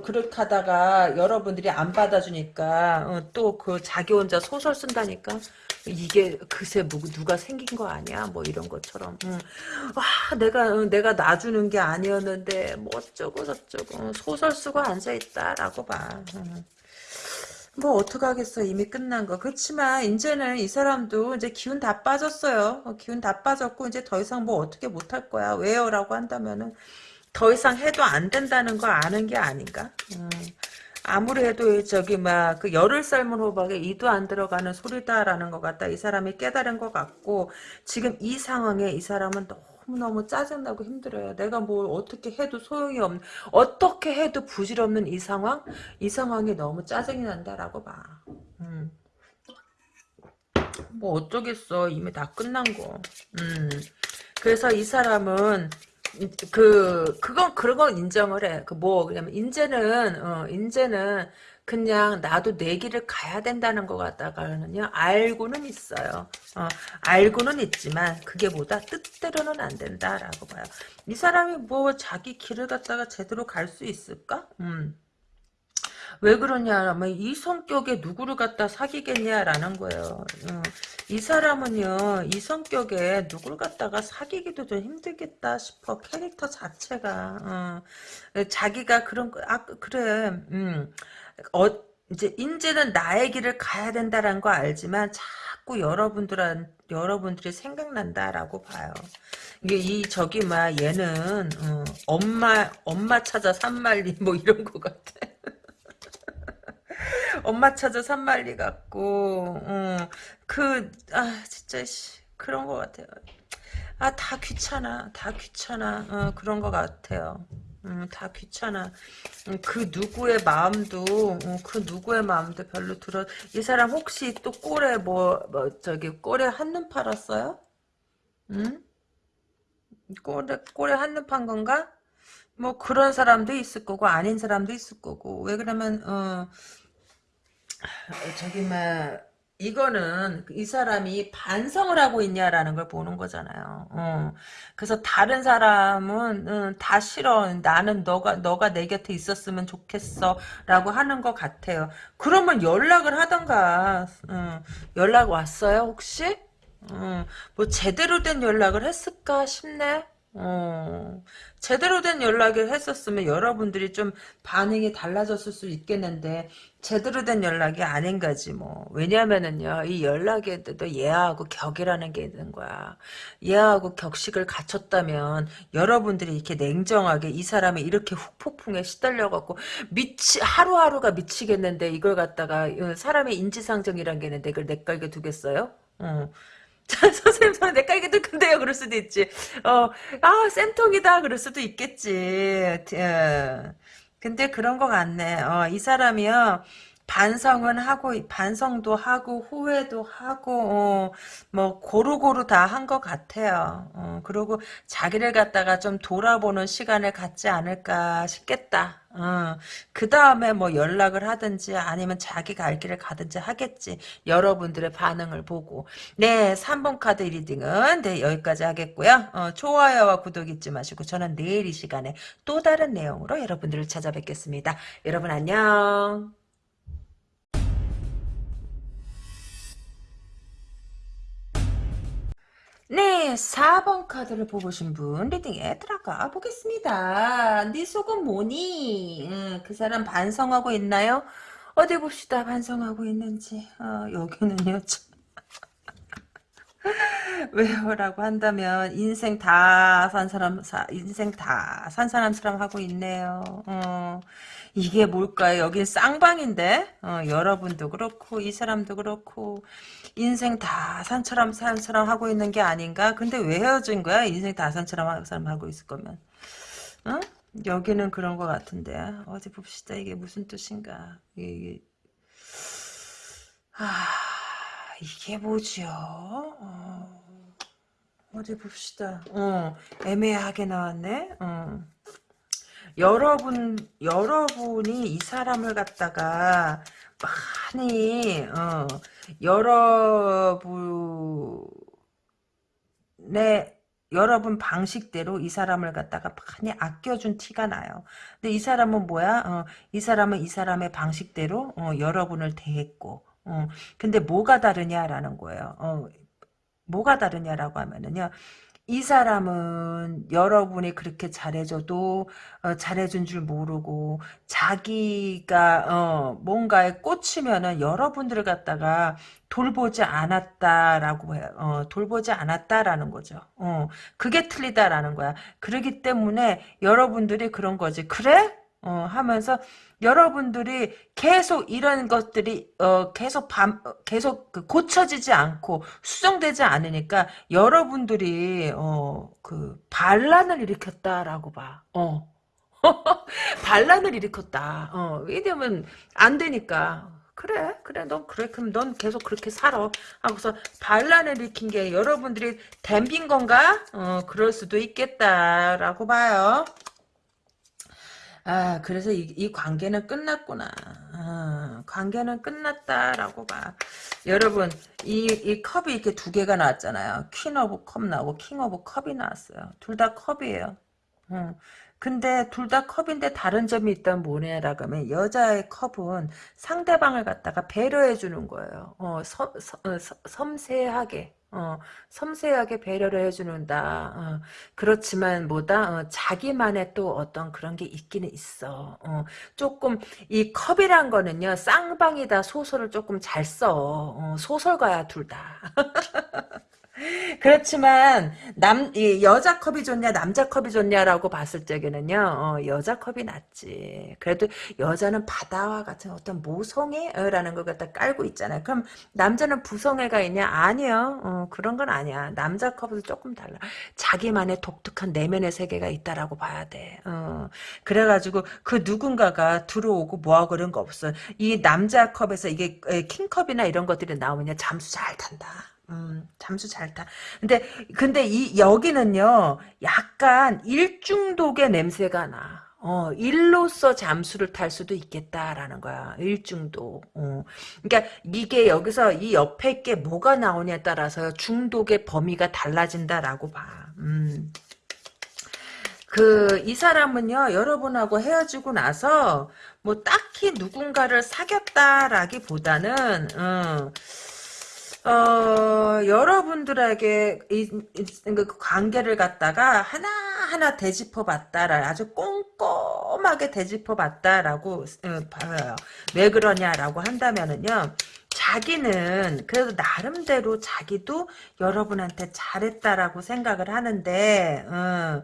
Speaker 1: 여러분들이 안 받아주니까 어, 또그 자기 혼자 소설 쓴다니까? 이게 그새 뭐, 누가 생긴 거 아니야? 뭐 이런 것처럼. 응. 와 내가 어, 내가 놔주는 게 아니었는데 뭐 어쩌고 저쩌고. 소설 쓰고 앉아 있다라고 봐. 응. 뭐 어떡하겠어. 이미 끝난 거. 그렇지만 이제는 이 사람도 이제 기운 다 빠졌어요. 어, 기운 다 빠졌고 이제 더 이상 뭐 어떻게 못할 거야. 왜요? 라고 한다면은 더 이상 해도 안 된다는 거 아는 게 아닌가? 음. 아무리 해도 저기 막 그 열을 삶은 호박에 이도 안 들어가는 소리다라는 것 같다. 이 사람이 깨달은 것 같고 지금 이 상황에 이 사람은 너무너무 짜증나고 힘들어요. 내가 뭘 어떻게 해도 소용이 없는 어떻게 해도 부질없는 이 상황? 이 상황이 너무 짜증이 난다라고 봐. 음. 뭐 어쩌겠어. 이미 다 끝난 거. 음. 그래서 이 사람은 그 그건 그런 건 인정을 해. 그 뭐 그냐면 인제는 어 인제는 그냥 나도 내 길을 가야 된다는 것 같다가는요 알고는 있어요. 어 알고는 있지만 그게 보다 뜻대로는 안 된다라고 봐요. 이 사람이 뭐 자기 길을 갖다가 제대로 갈 수 있을까? 음. 왜 그러냐, 뭐, 이 성격에 누구를 갖다 사귀겠냐라는 거예요. 어, 이 사람은요, 이 성격에 누구를 갖다가 사귀기도 좀 힘들겠다 싶어. 캐릭터 자체가. 어, 자기가 그런, 거, 아, 그래, 음, 어, 이제, 이제는 나의 길을 가야 된다라는 거 알지만, 자꾸 여러분들한, 여러분들이 생각난다라고 봐요. 이게 이 저기 막 얘는 어, 엄마 엄마 찾아 산말리 뭐 이런 거 같아. 엄마 찾아 산말리 같고 어, 그아 진짜 씨, 그런 거 같아요. 아 다 귀찮아 다 귀찮아 어, 그런 거 같아요. 음, 다 귀찮아. 음, 그 누구의 마음도, 음, 그 누구의 마음도 별로 들어. 이 사람 혹시 또 꼴에 뭐, 뭐, 저기, 꼴에 한눈 팔았어요? 응? 꼴에, 꼴에 한눈 판 건가? 뭐 그런 사람도 있을 거고 아닌 사람도 있을 거고 왜 그러면 어 저기 막 이거는 이 사람이 반성을 하고 있냐라는 걸 보는 거잖아요. 어. 그래서 다른 사람은 어, 다 싫어. 나는 너가 너가 내 곁에 있었으면 좋겠어라고 하는 것 같아요. 그러면 연락을 하던가. 어. 연락 왔어요 혹시? 어. 뭐 제대로 된 연락을 했을까 싶네. 어, 제대로 된 연락을 했었으면 여러분들이 좀 반응이 달라졌을 수 있겠는데 제대로 된 연락이 아닌 거지 뭐 왜냐면은요 이 연락에도 예하고 격이라는 게 있는 거야 예하고 격식을 갖췄다면 여러분들이 이렇게 냉정하게 이 사람이 이렇게 후폭풍에 시달려 갖고 미치 하루하루가 미치겠는데 이걸 갖다가 어, 사람의 인지상정이란 게 있는데 이걸 내깔게 두겠어요? 어. <laughs> 자, 선생님, 저는 내가 이게 더 큰데요. 그럴 수도 있지. 어, 아, 쌤통이다. 그럴 수도 있겠지. 어. 근데 그런 것 같네. 어, 이 사람이요. 반성은 하고, 반성도 하고, 후회도 하고, 어, 뭐, 고루고루 다 한 것 같아요. 어, 그리고 자기를 갖다가 좀 돌아보는 시간을 갖지 않을까 싶겠다. 어, 그 다음에 뭐 연락을 하든지 아니면 자기가 알 길을 가든지 하겠지. 여러분들의 반응을 보고. 네, 3번 카드 reading은 네, 여기까지 하겠고요. 어, 좋아요와 구독 잊지 마시고 저는 내일 이 시간에 또 다른 내용으로 여러분들을 찾아뵙겠습니다. 여러분 안녕. 네, 4번 카드를 뽑으신 분 reading에 들어가 보겠습니다. 네 속은 뭐니? 음, 그 사람 반성하고 있나요? 어디 봅시다. 반성하고 있는지. 어, 여기는요. <laughs> 왜요라고 한다면 인생 다 산 사람 사, 인생 다 산 사람처럼 하고 있네요. 어, 이게 뭘까요? 여긴 쌍방인데 어, 여러분도 그렇고 이 사람도 그렇고 인생 다 산처럼 산처럼 하고 있는 게 아닌가? 근데 왜 헤어진 거야? 인생 다 산처럼 사람 하고 있을 거면 어? 여기는 그런 것 같은데 어디 봅시다. 이게 무슨 뜻인가? 이게 아 이게 뭐지요? 어. 어디 봅시다. 어, 애매하게 나왔네. 어. 여러분, 여러분이 이 사람을 갖다가 많이, 어, 여러분의, 여러분 방식대로 이 사람을 갖다가 많이 아껴준 티가 나요. 근데 이 사람은 뭐야? 어, 이 사람은 이 사람의 방식대로, 어, 여러분을 대했고, 어, 근데 뭐가 다르냐라는 거예요. 어, 뭐가 다르냐라고 하면은요. 이 사람은 여러분이 그렇게 잘해줘도 어, 잘해준 줄 모르고 자기가 어, 뭔가에 꽂히면은 여러분들을 갖다가 돌보지 않았다라고 해요. 어, 돌보지 않았다라는 거죠. 어, 그게 틀리다라는 거야. 그러기 때문에 여러분들이 그런 거지. 그래? 어, 하면서 여러분들이 계속 이런 것들이 어, 계속 밤 어, 계속 그 고쳐지지 않고 수정되지 않으니까 여러분들이 어, 그 반란을 일으켰다라고 봐. 어. <laughs> 반란을 일으켰다. 어, 왜냐면 안 되니까. 그래, 그래, 넌 그래, 그럼 넌 계속 그렇게 살아. 하고서 반란을 일으킨 게 여러분들이 댐빈 건가? 어, 그럴 수도 있겠다라고 봐요. 아, 그래서 이, 이 관계는 끝났구나. 아, 관계는 끝났다라고 봐. 여러분, 이, 이 컵이 이렇게 두 개가 나왔잖아요. Queen of Cup 나오고 King of Cup이 나왔어요. 둘 다 컵이에요. 음, 근데 둘 다 컵인데 다른 점이 있다면 뭐냐라고 하면 여자의 컵은 상대방을 갖다가 배려해 주는 거예요. 어, 섬, 섬, 어, 섬- 섬세하게. 어, 섬세하게 배려를 해주는다. 어, 그렇지만 뭐다 어, 자기만의 또 어떤 그런 게 있기는 있어. 어, 조금 이 컵이란 거는요 쌍방이다 소설을 조금 잘 써. 어, 소설가야 둘 다. <laughs> 그렇지만 남 이 여자 컵이 좋냐 남자 컵이 좋냐라고 봤을 적에는요 어, 여자 컵이 낫지. 그래도 여자는 바다와 같은 어떤 모성애라는 걸 갖다 깔고 있잖아요. 그럼 남자는 부성애가 있냐? 아니요. 어, 그런 건 아니야. 남자 컵은 조금 달라. 자기만의 독특한 내면의 세계가 있다라고 봐야 돼. 어, 그래가지고 그 누군가가 들어오고 뭐하고 그런 거 없어 이 남자 컵에서 이게 에, 킹컵이나 이런 것들이 나오면 잠수 잘 탄다 음, 잠수 잘 타. 근데, 근데 이, 여기는요, 약간 일중독의 냄새가 나. 어, 일로서 잠수를 탈 수도 있겠다라는 거야. 일중독. 어. 그러니까 이게 여기서 이 옆에 게 뭐가 나오냐에 따라서 중독의 범위가 달라진다라고 봐. 음. 그, 이 사람은요, 여러분하고 헤어지고 나서, 뭐, 딱히 누군가를 사귀었다라기 보다는, 어, 어, 여러분들에게 이, 이, 그 관계를 갖다가 하나하나 되짚어 봤다라 아주 꼼꼼하게 되짚어 봤다라고 어, 봐요. 왜 그러냐라고 한다면은요. 자기는 그래도 나름대로 자기도 여러분한테 잘했다라고 생각을 하는데 어,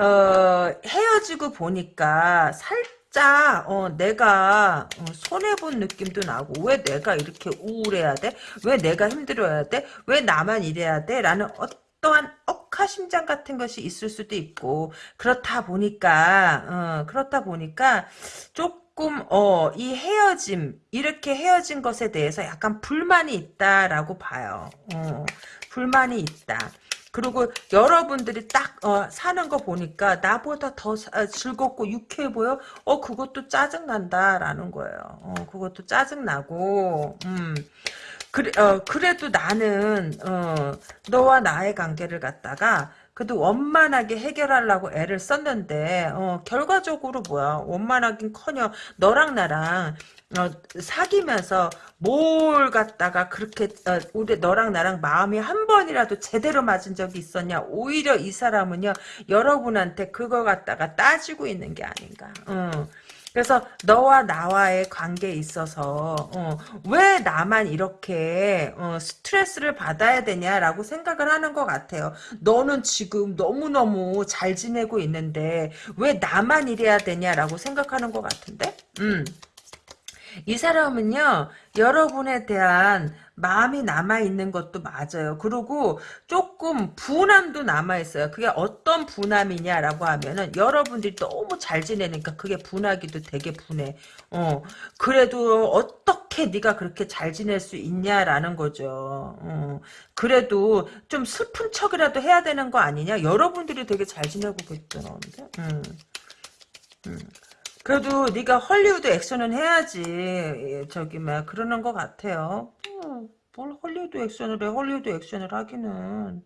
Speaker 1: 어, 헤어지고 보니까 살 짝 어, 내가 어, 손해본 느낌도 나고 왜 내가 이렇게 우울해야 돼? 왜 내가 힘들어야 돼? 왜 나만 이래야 돼? 라는 어떠한 억하심장 같은 것이 있을 수도 있고 그렇다 보니까 어, 그렇다 보니까 조금 어, 이 헤어짐 이렇게 헤어진 것에 대해서 약간 불만이 있다라고 봐요. 어, 불만이 있다. 그리고 여러분들이 딱 어, 사는 거 보니까 나보다 더 사- 아, 즐겁고 유쾌해 보여? 어 그것도 짜증 난다라는 거예요. 어 그것도 짜증 나고 음. 그래, 어, 그래도 나는 어, 너와 나의 관계를 갖다가 그래도 원만하게 해결하려고 애를 썼는데 어, 결과적으로 뭐야 원만하긴커녕 너랑 나랑 어, 사귀면서 뭘 갖다가 그렇게 어, 우리 너랑 나랑 마음이 한 번이라도 제대로 맞은 적이 있었냐 오히려 이 사람은요 여러분한테 그거 갖다가 따지고 있는 게 아닌가 어. 그래서 너와 나와의 관계에 있어서 어, 왜 나만 이렇게 어, 스트레스를 받아야 되냐라고 생각을 하는 것 같아요. 너는 지금 너무너무 잘 지내고 있는데 왜 나만 이래야 되냐라고 생각하는 것 같은데? 음. 이 사람은요, 여러분에 대한 마음이 남아있는 것도 맞아요. 그리고 조금 분함도 남아있어요. 그게 어떤 분함이냐라고 하면은 여러분들이 너무 잘 지내니까 그게 분하기도 되게 분해. 어, 그래도 어떻게 네가 그렇게 잘 지낼 수 있냐라는 거죠. 어, 그래도 좀 슬픈 척이라도 해야 되는 거 아니냐? 여러분들이 되게 잘 지내고 있더라는데. 음. 음. 그래도 네가 헐리우드 액션은 해야지 예, 저기 막 그러는 것 같아요. 어, 뭘 헐리우드 액션을 해? 헐리우드 액션을 하기는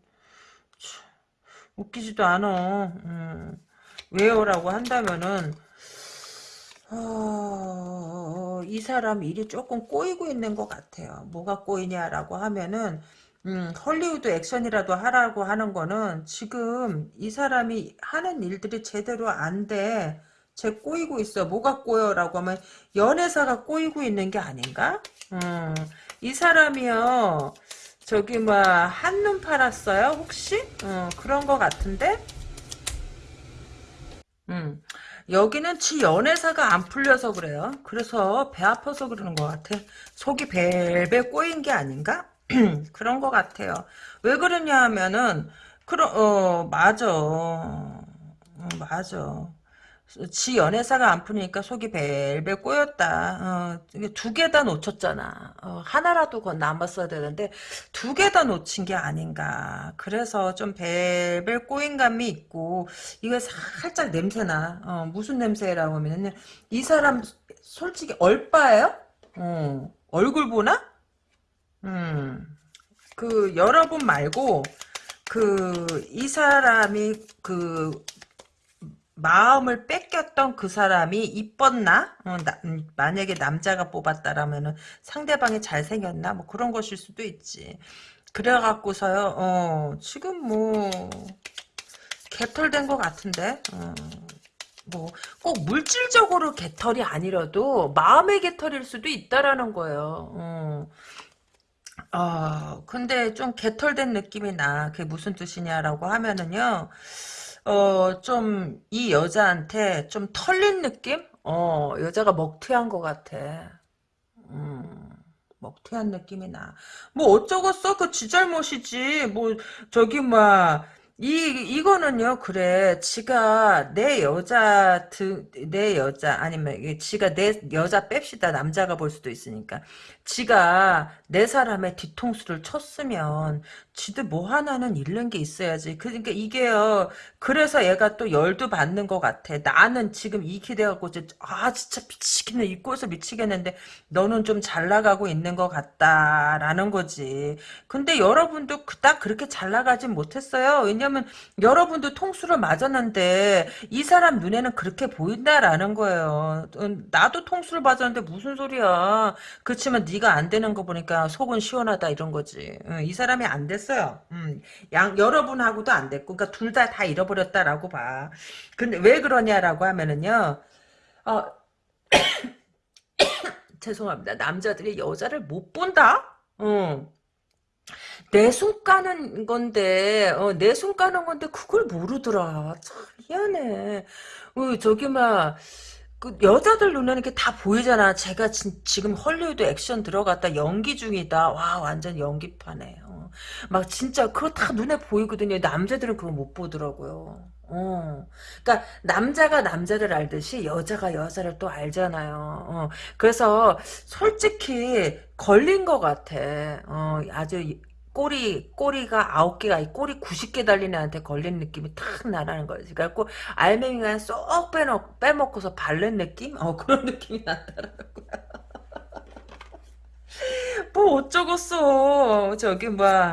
Speaker 1: 참, 웃기지도 않아. 음. 왜요라고 한다면은 어, 이 사람 일이 조금 꼬이고 있는 것 같아요. 뭐가 꼬이냐라고 하면은 음, 헐리우드 액션이라도 하라고 하는 거는 지금 이 사람이 하는 일들이 제대로 안 돼. 쟤 꼬이고 있어. 뭐가 꼬여라고 하면 연애사가 꼬이고 있는 게 아닌가? 음, 이 사람이요. 저기 뭐 한눈 팔았어요? 혹시? 어, 그런 거 같은데? 음. 여기는 지 연애사가 안 풀려서 그래요. 그래서 배 아파서 그러는 것 같아. 속이 벨벨 꼬인 게 아닌가? <clears throat> 그런 것 같아요. 왜 그러냐 하면은, 그러, 어, 맞아. 어, 맞아. 지 연애사가 안 풀리니까 속이 벨벨 꼬였다. 어, 두 개 다 놓쳤잖아. 어, 하나라도 건 남았어야 되는데 두 개 다 놓친 게 아닌가. 그래서 좀 벨벨 꼬인 감이 있고 이거 살짝 냄새나. 어, 무슨 냄새라고 하면은 이 사람 솔직히 얼빠예요? 어, 얼굴 보나? 음, 그 여러분 말고 그 이 사람이 그 마음을 뺏겼던 그 사람이 이뻤나? 어, 나- 음, 만약에 남자가 뽑았다라면은 상대방이 잘생겼나? 뭐 그런 것일 수도 있지. 그래갖고서요, 어, 지금 뭐, 개털된 것 같은데? 어, 뭐, 꼭 물질적으로 개털이 아니라도 마음의 개털일 수도 있다라는 거예요. 어. 어, 근데 좀 개털된 느낌이 나. 그게 무슨 뜻이냐라고 하면은요, 어, 좀, 이 여자한테 좀 털린 느낌? 어, 여자가 먹튀한 것 같아. 음, 먹튀한 느낌이 나. 뭐 어쩌겠어? 그 지 잘못이지. 뭐, 저기, 뭐, 이, 이거는요, 그래. 지가 내 여자, 드, 내 여자, 아니면, 이게 지가 내 여자 뺍시다. 남자가 볼 수도 있으니까. 지가 내 사람의 뒤통수를 쳤으면, 지도 뭐 하나는 잃는 게 있어야지. 그러니까 이게요, 그래서 얘가 또 열도 받는 것 같아. 나는 지금 돼갖고, 이제, 아, 진짜 미치겠네. 입고서 미치겠는데, 너는 좀 잘 나가고 있는 것 같다라는 거지. 근데 여러분도 그닥 그렇게 잘 나가진 못했어요. 왜냐면 여러분도 통수를 맞았는데 이 사람 눈에는 그렇게 보인다라는 거예요. 음, 나도 통수를 맞았는데 무슨 소리야. 그렇지만 네가 안 되는 거 보니까 속은 시원하다 이런 거지. 음, 이 사람이 안 됐어요. 음, 양 여러분하고도 안 됐고, 그러니까 둘다다 잃어버렸다라고 봐. 근데 왜 그러냐라고 하면은요. 어, <coughs> <coughs> 죄송합니다. 남자들이 여자를 못 본다? 어. 내 손 까는 건데, 어, 내 손 까는 건데, 그걸 모르더라. 참, 미안해. 어, 저기, 막, 그, 여자들 눈에는 이렇게 다 보이잖아. 제가 지, 지금 헐리우드 액션 들어갔다, 연기 중이다. 와, 완전 연기파네. 어. 막, 진짜, 그거 다 눈에 보이거든요. 남자들은 그거 못 보더라고요. 어. 그러니까 남자가 남자를 알듯이 여자가 여자를 또 알잖아요. 어. 그래서 솔직히 걸린 것 같아. 어, 아주 꼬리 꼬리가 아홉 개가 꼬리 90개 달린 애한테 걸린 느낌이 탁 나라는 거지. 그래갖고 알맹이가 쏙 빼놓 빼먹고서 바른 느낌? 어 그런 느낌이 나더라고. <laughs> 뭐 어쩌겠어. 저기 뭐야.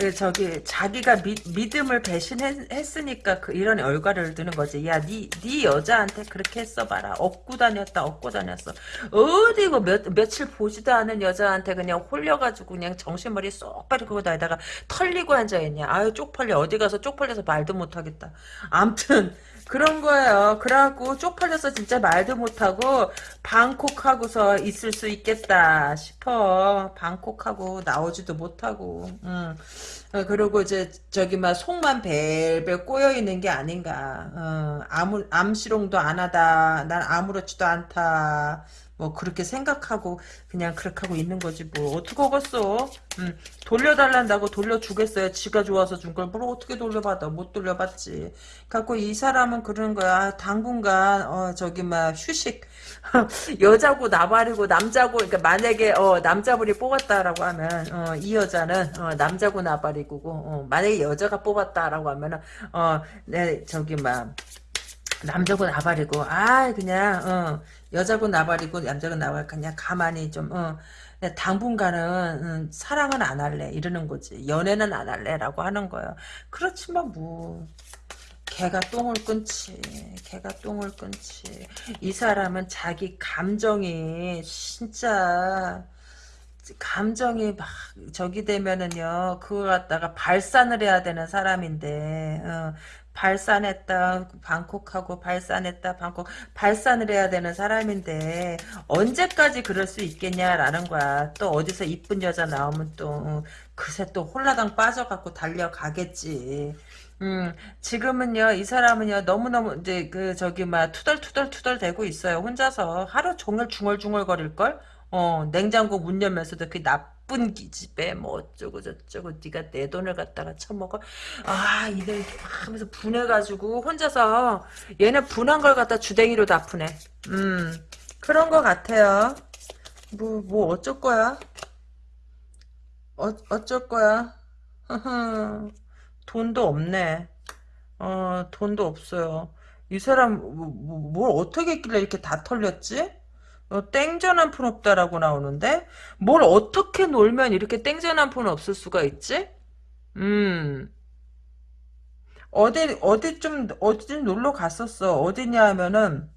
Speaker 1: 예, 저기 자기가 미, 믿음을 배신했으니까 그 이런 얼과를 드는 거지. 야, 네, 네 여자한테 그렇게 했어봐라. 업고 다녔다, 업고 다녔어. 어디 그 몇, 며칠 보지도 않은 여자한테 그냥 홀려가지고 그냥 정신머리 쏙 빠지고 다니다가 털리고 앉아있냐. 아유, 쪽팔려. 어디 가서 쪽팔려서 말도 못하겠다. 암튼, 그런 거예요. 그래갖고 쪽팔려서 진짜 말도 못하고 방콕하고서 있을 수 있겠다 싶어. 방콕하고 나오지도 못하고. 음. 어, 그리고 이제 저기 막 속만 벨벨 꼬여 있는 게 아닌가. 어, 아무 암시롱도 안 하다. 난 아무렇지도 않다. 뭐 그렇게 생각하고 그냥 그렇게 하고 있는 거지 뭐. 어떻게 하겠어? 음, 돌려달란다고 돌려주겠어요? 지가 좋아서 준 걸. 뭘 어떻게 돌려받아? 못 돌려받지. 갖고 이 사람은 그런 거야. 아, 당분간 어 저기 막 휴식. <laughs> 여자고 나발이고 남자고 그러니까 만약에 어 남자분이 뽑았다라고 하면 어, 이 여자는 어, 남자고 나발이고 어, 만약에 여자가 뽑았다라고 하면은 어네 저기 막 남자고 나발이고 아 그냥 어, 여자고 나발이고 남자고 나발 그냥 가만히 좀 어, 당분간은 음, 사랑은 안 할래. 이러는 거지. 연애는 안 할래라고 하는 거예요. 그렇지만 뭐. 개가 똥을 끊지. 개가 똥을 끊지. 이 사람은 자기 감정이 진짜 감정이 막 저기 되면은요 그거 갖다가 발산을 해야 되는 사람인데 어, 발산했다 방콕하고 발산했다 방콕 발산을 해야 되는 사람인데 언제까지 그럴 수 있겠냐라는 거야 또 어디서 이쁜 여자 나오면 또 어, 그새 또 홀라당 빠져갖고 달려가겠지 음, 지금은요, 이 사람은요, 너무너무, 이제, 그, 저기, 막, 투덜투덜투덜 대고 있어요. 혼자서. 하루 종일 중얼중얼 거릴걸? 어, 냉장고 문 열면서도 그 나쁜 기집애, 뭐, 어쩌고 저쩌고, 네가 내 돈을 갖다가 처먹어. 아, 이들, 하면서 분해가지고, 혼자서, 얘는 분한 걸 갖다 주댕이로 다 푸네. 음, 그런 거 같아요. 뭐, 뭐, 어쩔 거야? 어, 어쩔 거야? <laughs> 돈도 없네. 어, 돈도 없어요. 이 사람, 뭐, 뭐- 뭘 어떻게 했길래 이렇게 다 털렸지? 어, 땡전 한 푼 없다라고 나오는데? 뭘 어떻게 놀면 이렇게 땡전 한 푼 없을 수가 있지? 음, 어디 어디 좀 어디 좀 놀러 갔었어. 어디냐 하면은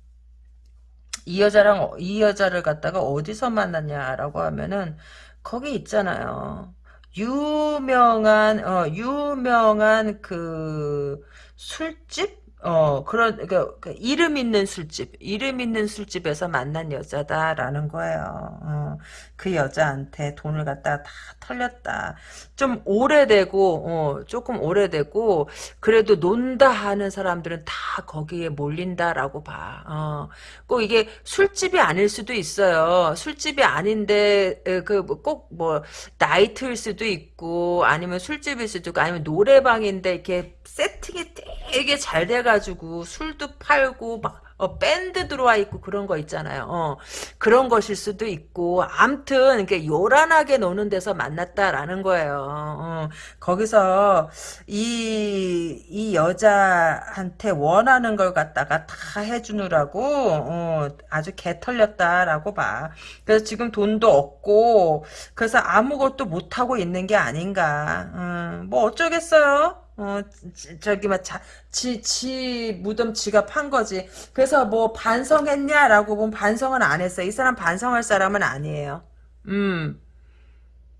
Speaker 1: 이 여자랑 이 여자를 갖다가 어디서 만났냐라고 하면은 거기 있잖아요. 유명한 어 유명한 그 술집 어 그런 그, 그 이름 있는 술집 이름 있는 술집에서 만난 여자다라는 거예요. 어, 그 여자한테 돈을 갖다가 다 털렸다. 좀 오래되고 어, 조금 오래되고 그래도 논다 하는 사람들은 다 거기에 몰린다라고 봐. 어, 꼭 이게 술집이 아닐 수도 있어요. 술집이 아닌데 그 꼭 뭐 나이트일 수도 있고 아니면 술집일 수도 있고 아니면 노래방인데 이렇게 세팅이 되게 잘 돼가지고 술도 팔고 막 어, 밴드 들어와 있고 그런 거 있잖아요. 어, 그런 것일 수도 있고, 암튼, 이렇게 요란하게 노는 데서 만났다라는 거예요. 어, 거기서, 이, 이 여자한테 원하는 걸 갖다가 다 해주느라고, 어, 아주 개 털렸다라고 봐. 그래서 지금 돈도 없고, 그래서 아무것도 못하고 있는 게 아닌가. 음, 뭐 어쩌겠어요? 어, 저기, 막, 자, 지, 지 무덤 지가 판 거지. 그래서 뭐 반성했냐라고 보면 반성은 안 했어. 이 사람 반성할 사람은 아니에요. 음,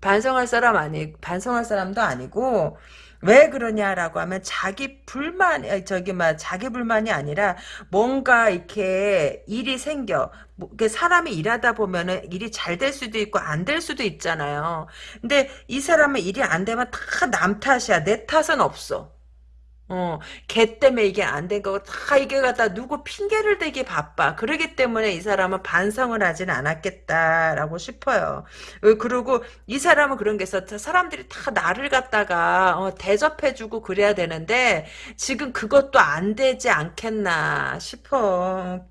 Speaker 1: 반성할 사람 아니, 반성할 사람도 아니고, 왜 그러냐라고 하면 자기 불만, 아, 저기 막 자기 불만이 아니라 뭔가 이렇게 일이 생겨. 뭐, 이게 사람이 일하다 보면은 일이 잘 될 수도 있고 안 될 수도 있잖아요. 근데 이 사람은 일이 안 되면 다 남 탓이야. 내 탓은 없어. 어, 걔 때문에 이게 안 된 거고, 다 이게 갖다 누구 핑계를 대기 바빠. 그러기 때문에 이 사람은 반성을 하진 않았겠다라고 싶어요. 어, 그리고 이 사람은 그런 게 있어. 사람들이 다 나를 갖다가 어, 대접해주고 그래야 되는데, 지금 그것도 안 되지 않겠나 싶어.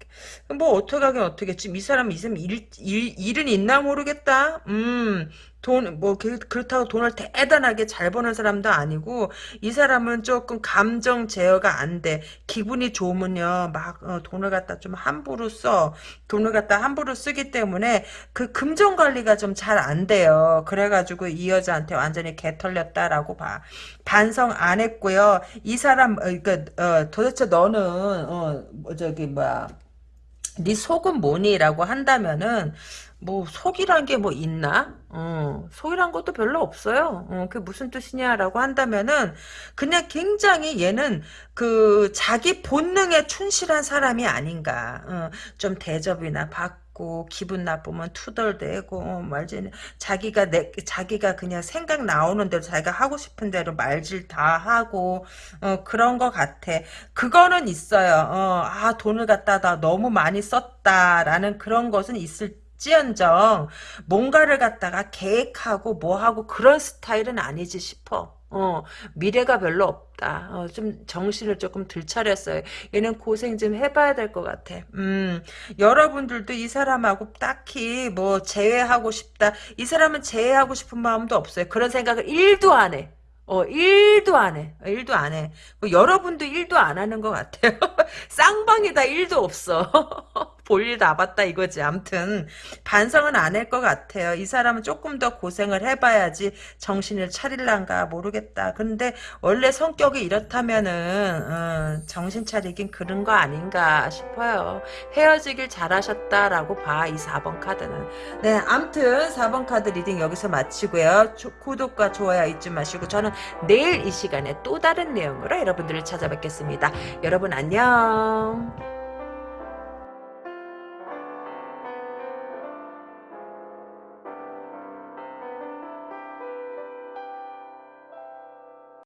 Speaker 1: 뭐, 어떡하긴 어떻게. 지금 이 사람, 이 사람 일, 일, 일은 있나 모르겠다. 음. 돈, 뭐, 그, 그렇다고 돈을 대단하게 잘 버는 사람도 아니고, 이 사람은 조금 감정 제어가 안 돼. 기분이 좋으면요, 막, 어, 돈을 갖다 좀 함부로 써. 돈을 갖다 함부로 쓰기 때문에, 그 금전 관리가 좀 잘 안 돼요. 그래가지고 이 여자한테 완전히 개 털렸다라고 봐. 반성 안 했고요. 이 사람, 어, 그니까, 어, 도대체 너는, 어, 뭐 저기, 뭐야. 네 속은 뭐니 라고 한다면은 뭐 속이란 게 뭐 있나? 어, 속이란 것도 별로 없어요. 어, 그게 무슨 뜻이냐라고 한다면은 그냥 굉장히 얘는 그 자기 본능에 충실한 사람이 아닌가. 어, 좀 대접이나 받고 기분 나쁘면 투덜대고 어, 말지 자기가 내 자기가 그냥 생각 나오는 대로 자기가 하고 싶은 대로 말질 다 하고 어, 그런 것 같아. 그거는 있어요. 어, 아 돈을 갖다가 너무 많이 썼다라는 그런 것은 있을 지언정 뭔가를 갖다가 계획하고 뭐하고 그런 스타일은 아니지 싶어. 어, 미래가 별로 없다. 어, 좀 정신을 조금 들 차렸어요. 얘는 고생 좀 해봐야 될 것 같아. 음, 여러분들도 이 사람하고 딱히 뭐 제외하고 싶다. 이 사람은 제외하고 싶은 마음도 없어요. 그런 생각을 1도 안 해. 어, 1도 안 해. 1도 안 해. 뭐 여러분도 1도 안 하는 것 같아요. <laughs> 쌍방이다 1도 없어. <laughs> 볼일 다 봤다 이거지. 암튼 반성은 안 할 것 같아요. 이 사람은 조금 더 고생을 해봐야지 정신을 차릴란가 모르겠다. 근데 원래 성격이 이렇다면은 어, 정신 차리긴 그런 거 아닌가 싶어요. 헤어지길 잘하셨다라고 봐. 이 4번 카드는. 네, 암튼 4번 카드 reading 여기서 마치고요. 조, 구독과 좋아요 잊지 마시고 저는 내일 이 시간에 또 다른 내용으로 여러분들을 찾아뵙겠습니다. 여러분 안녕.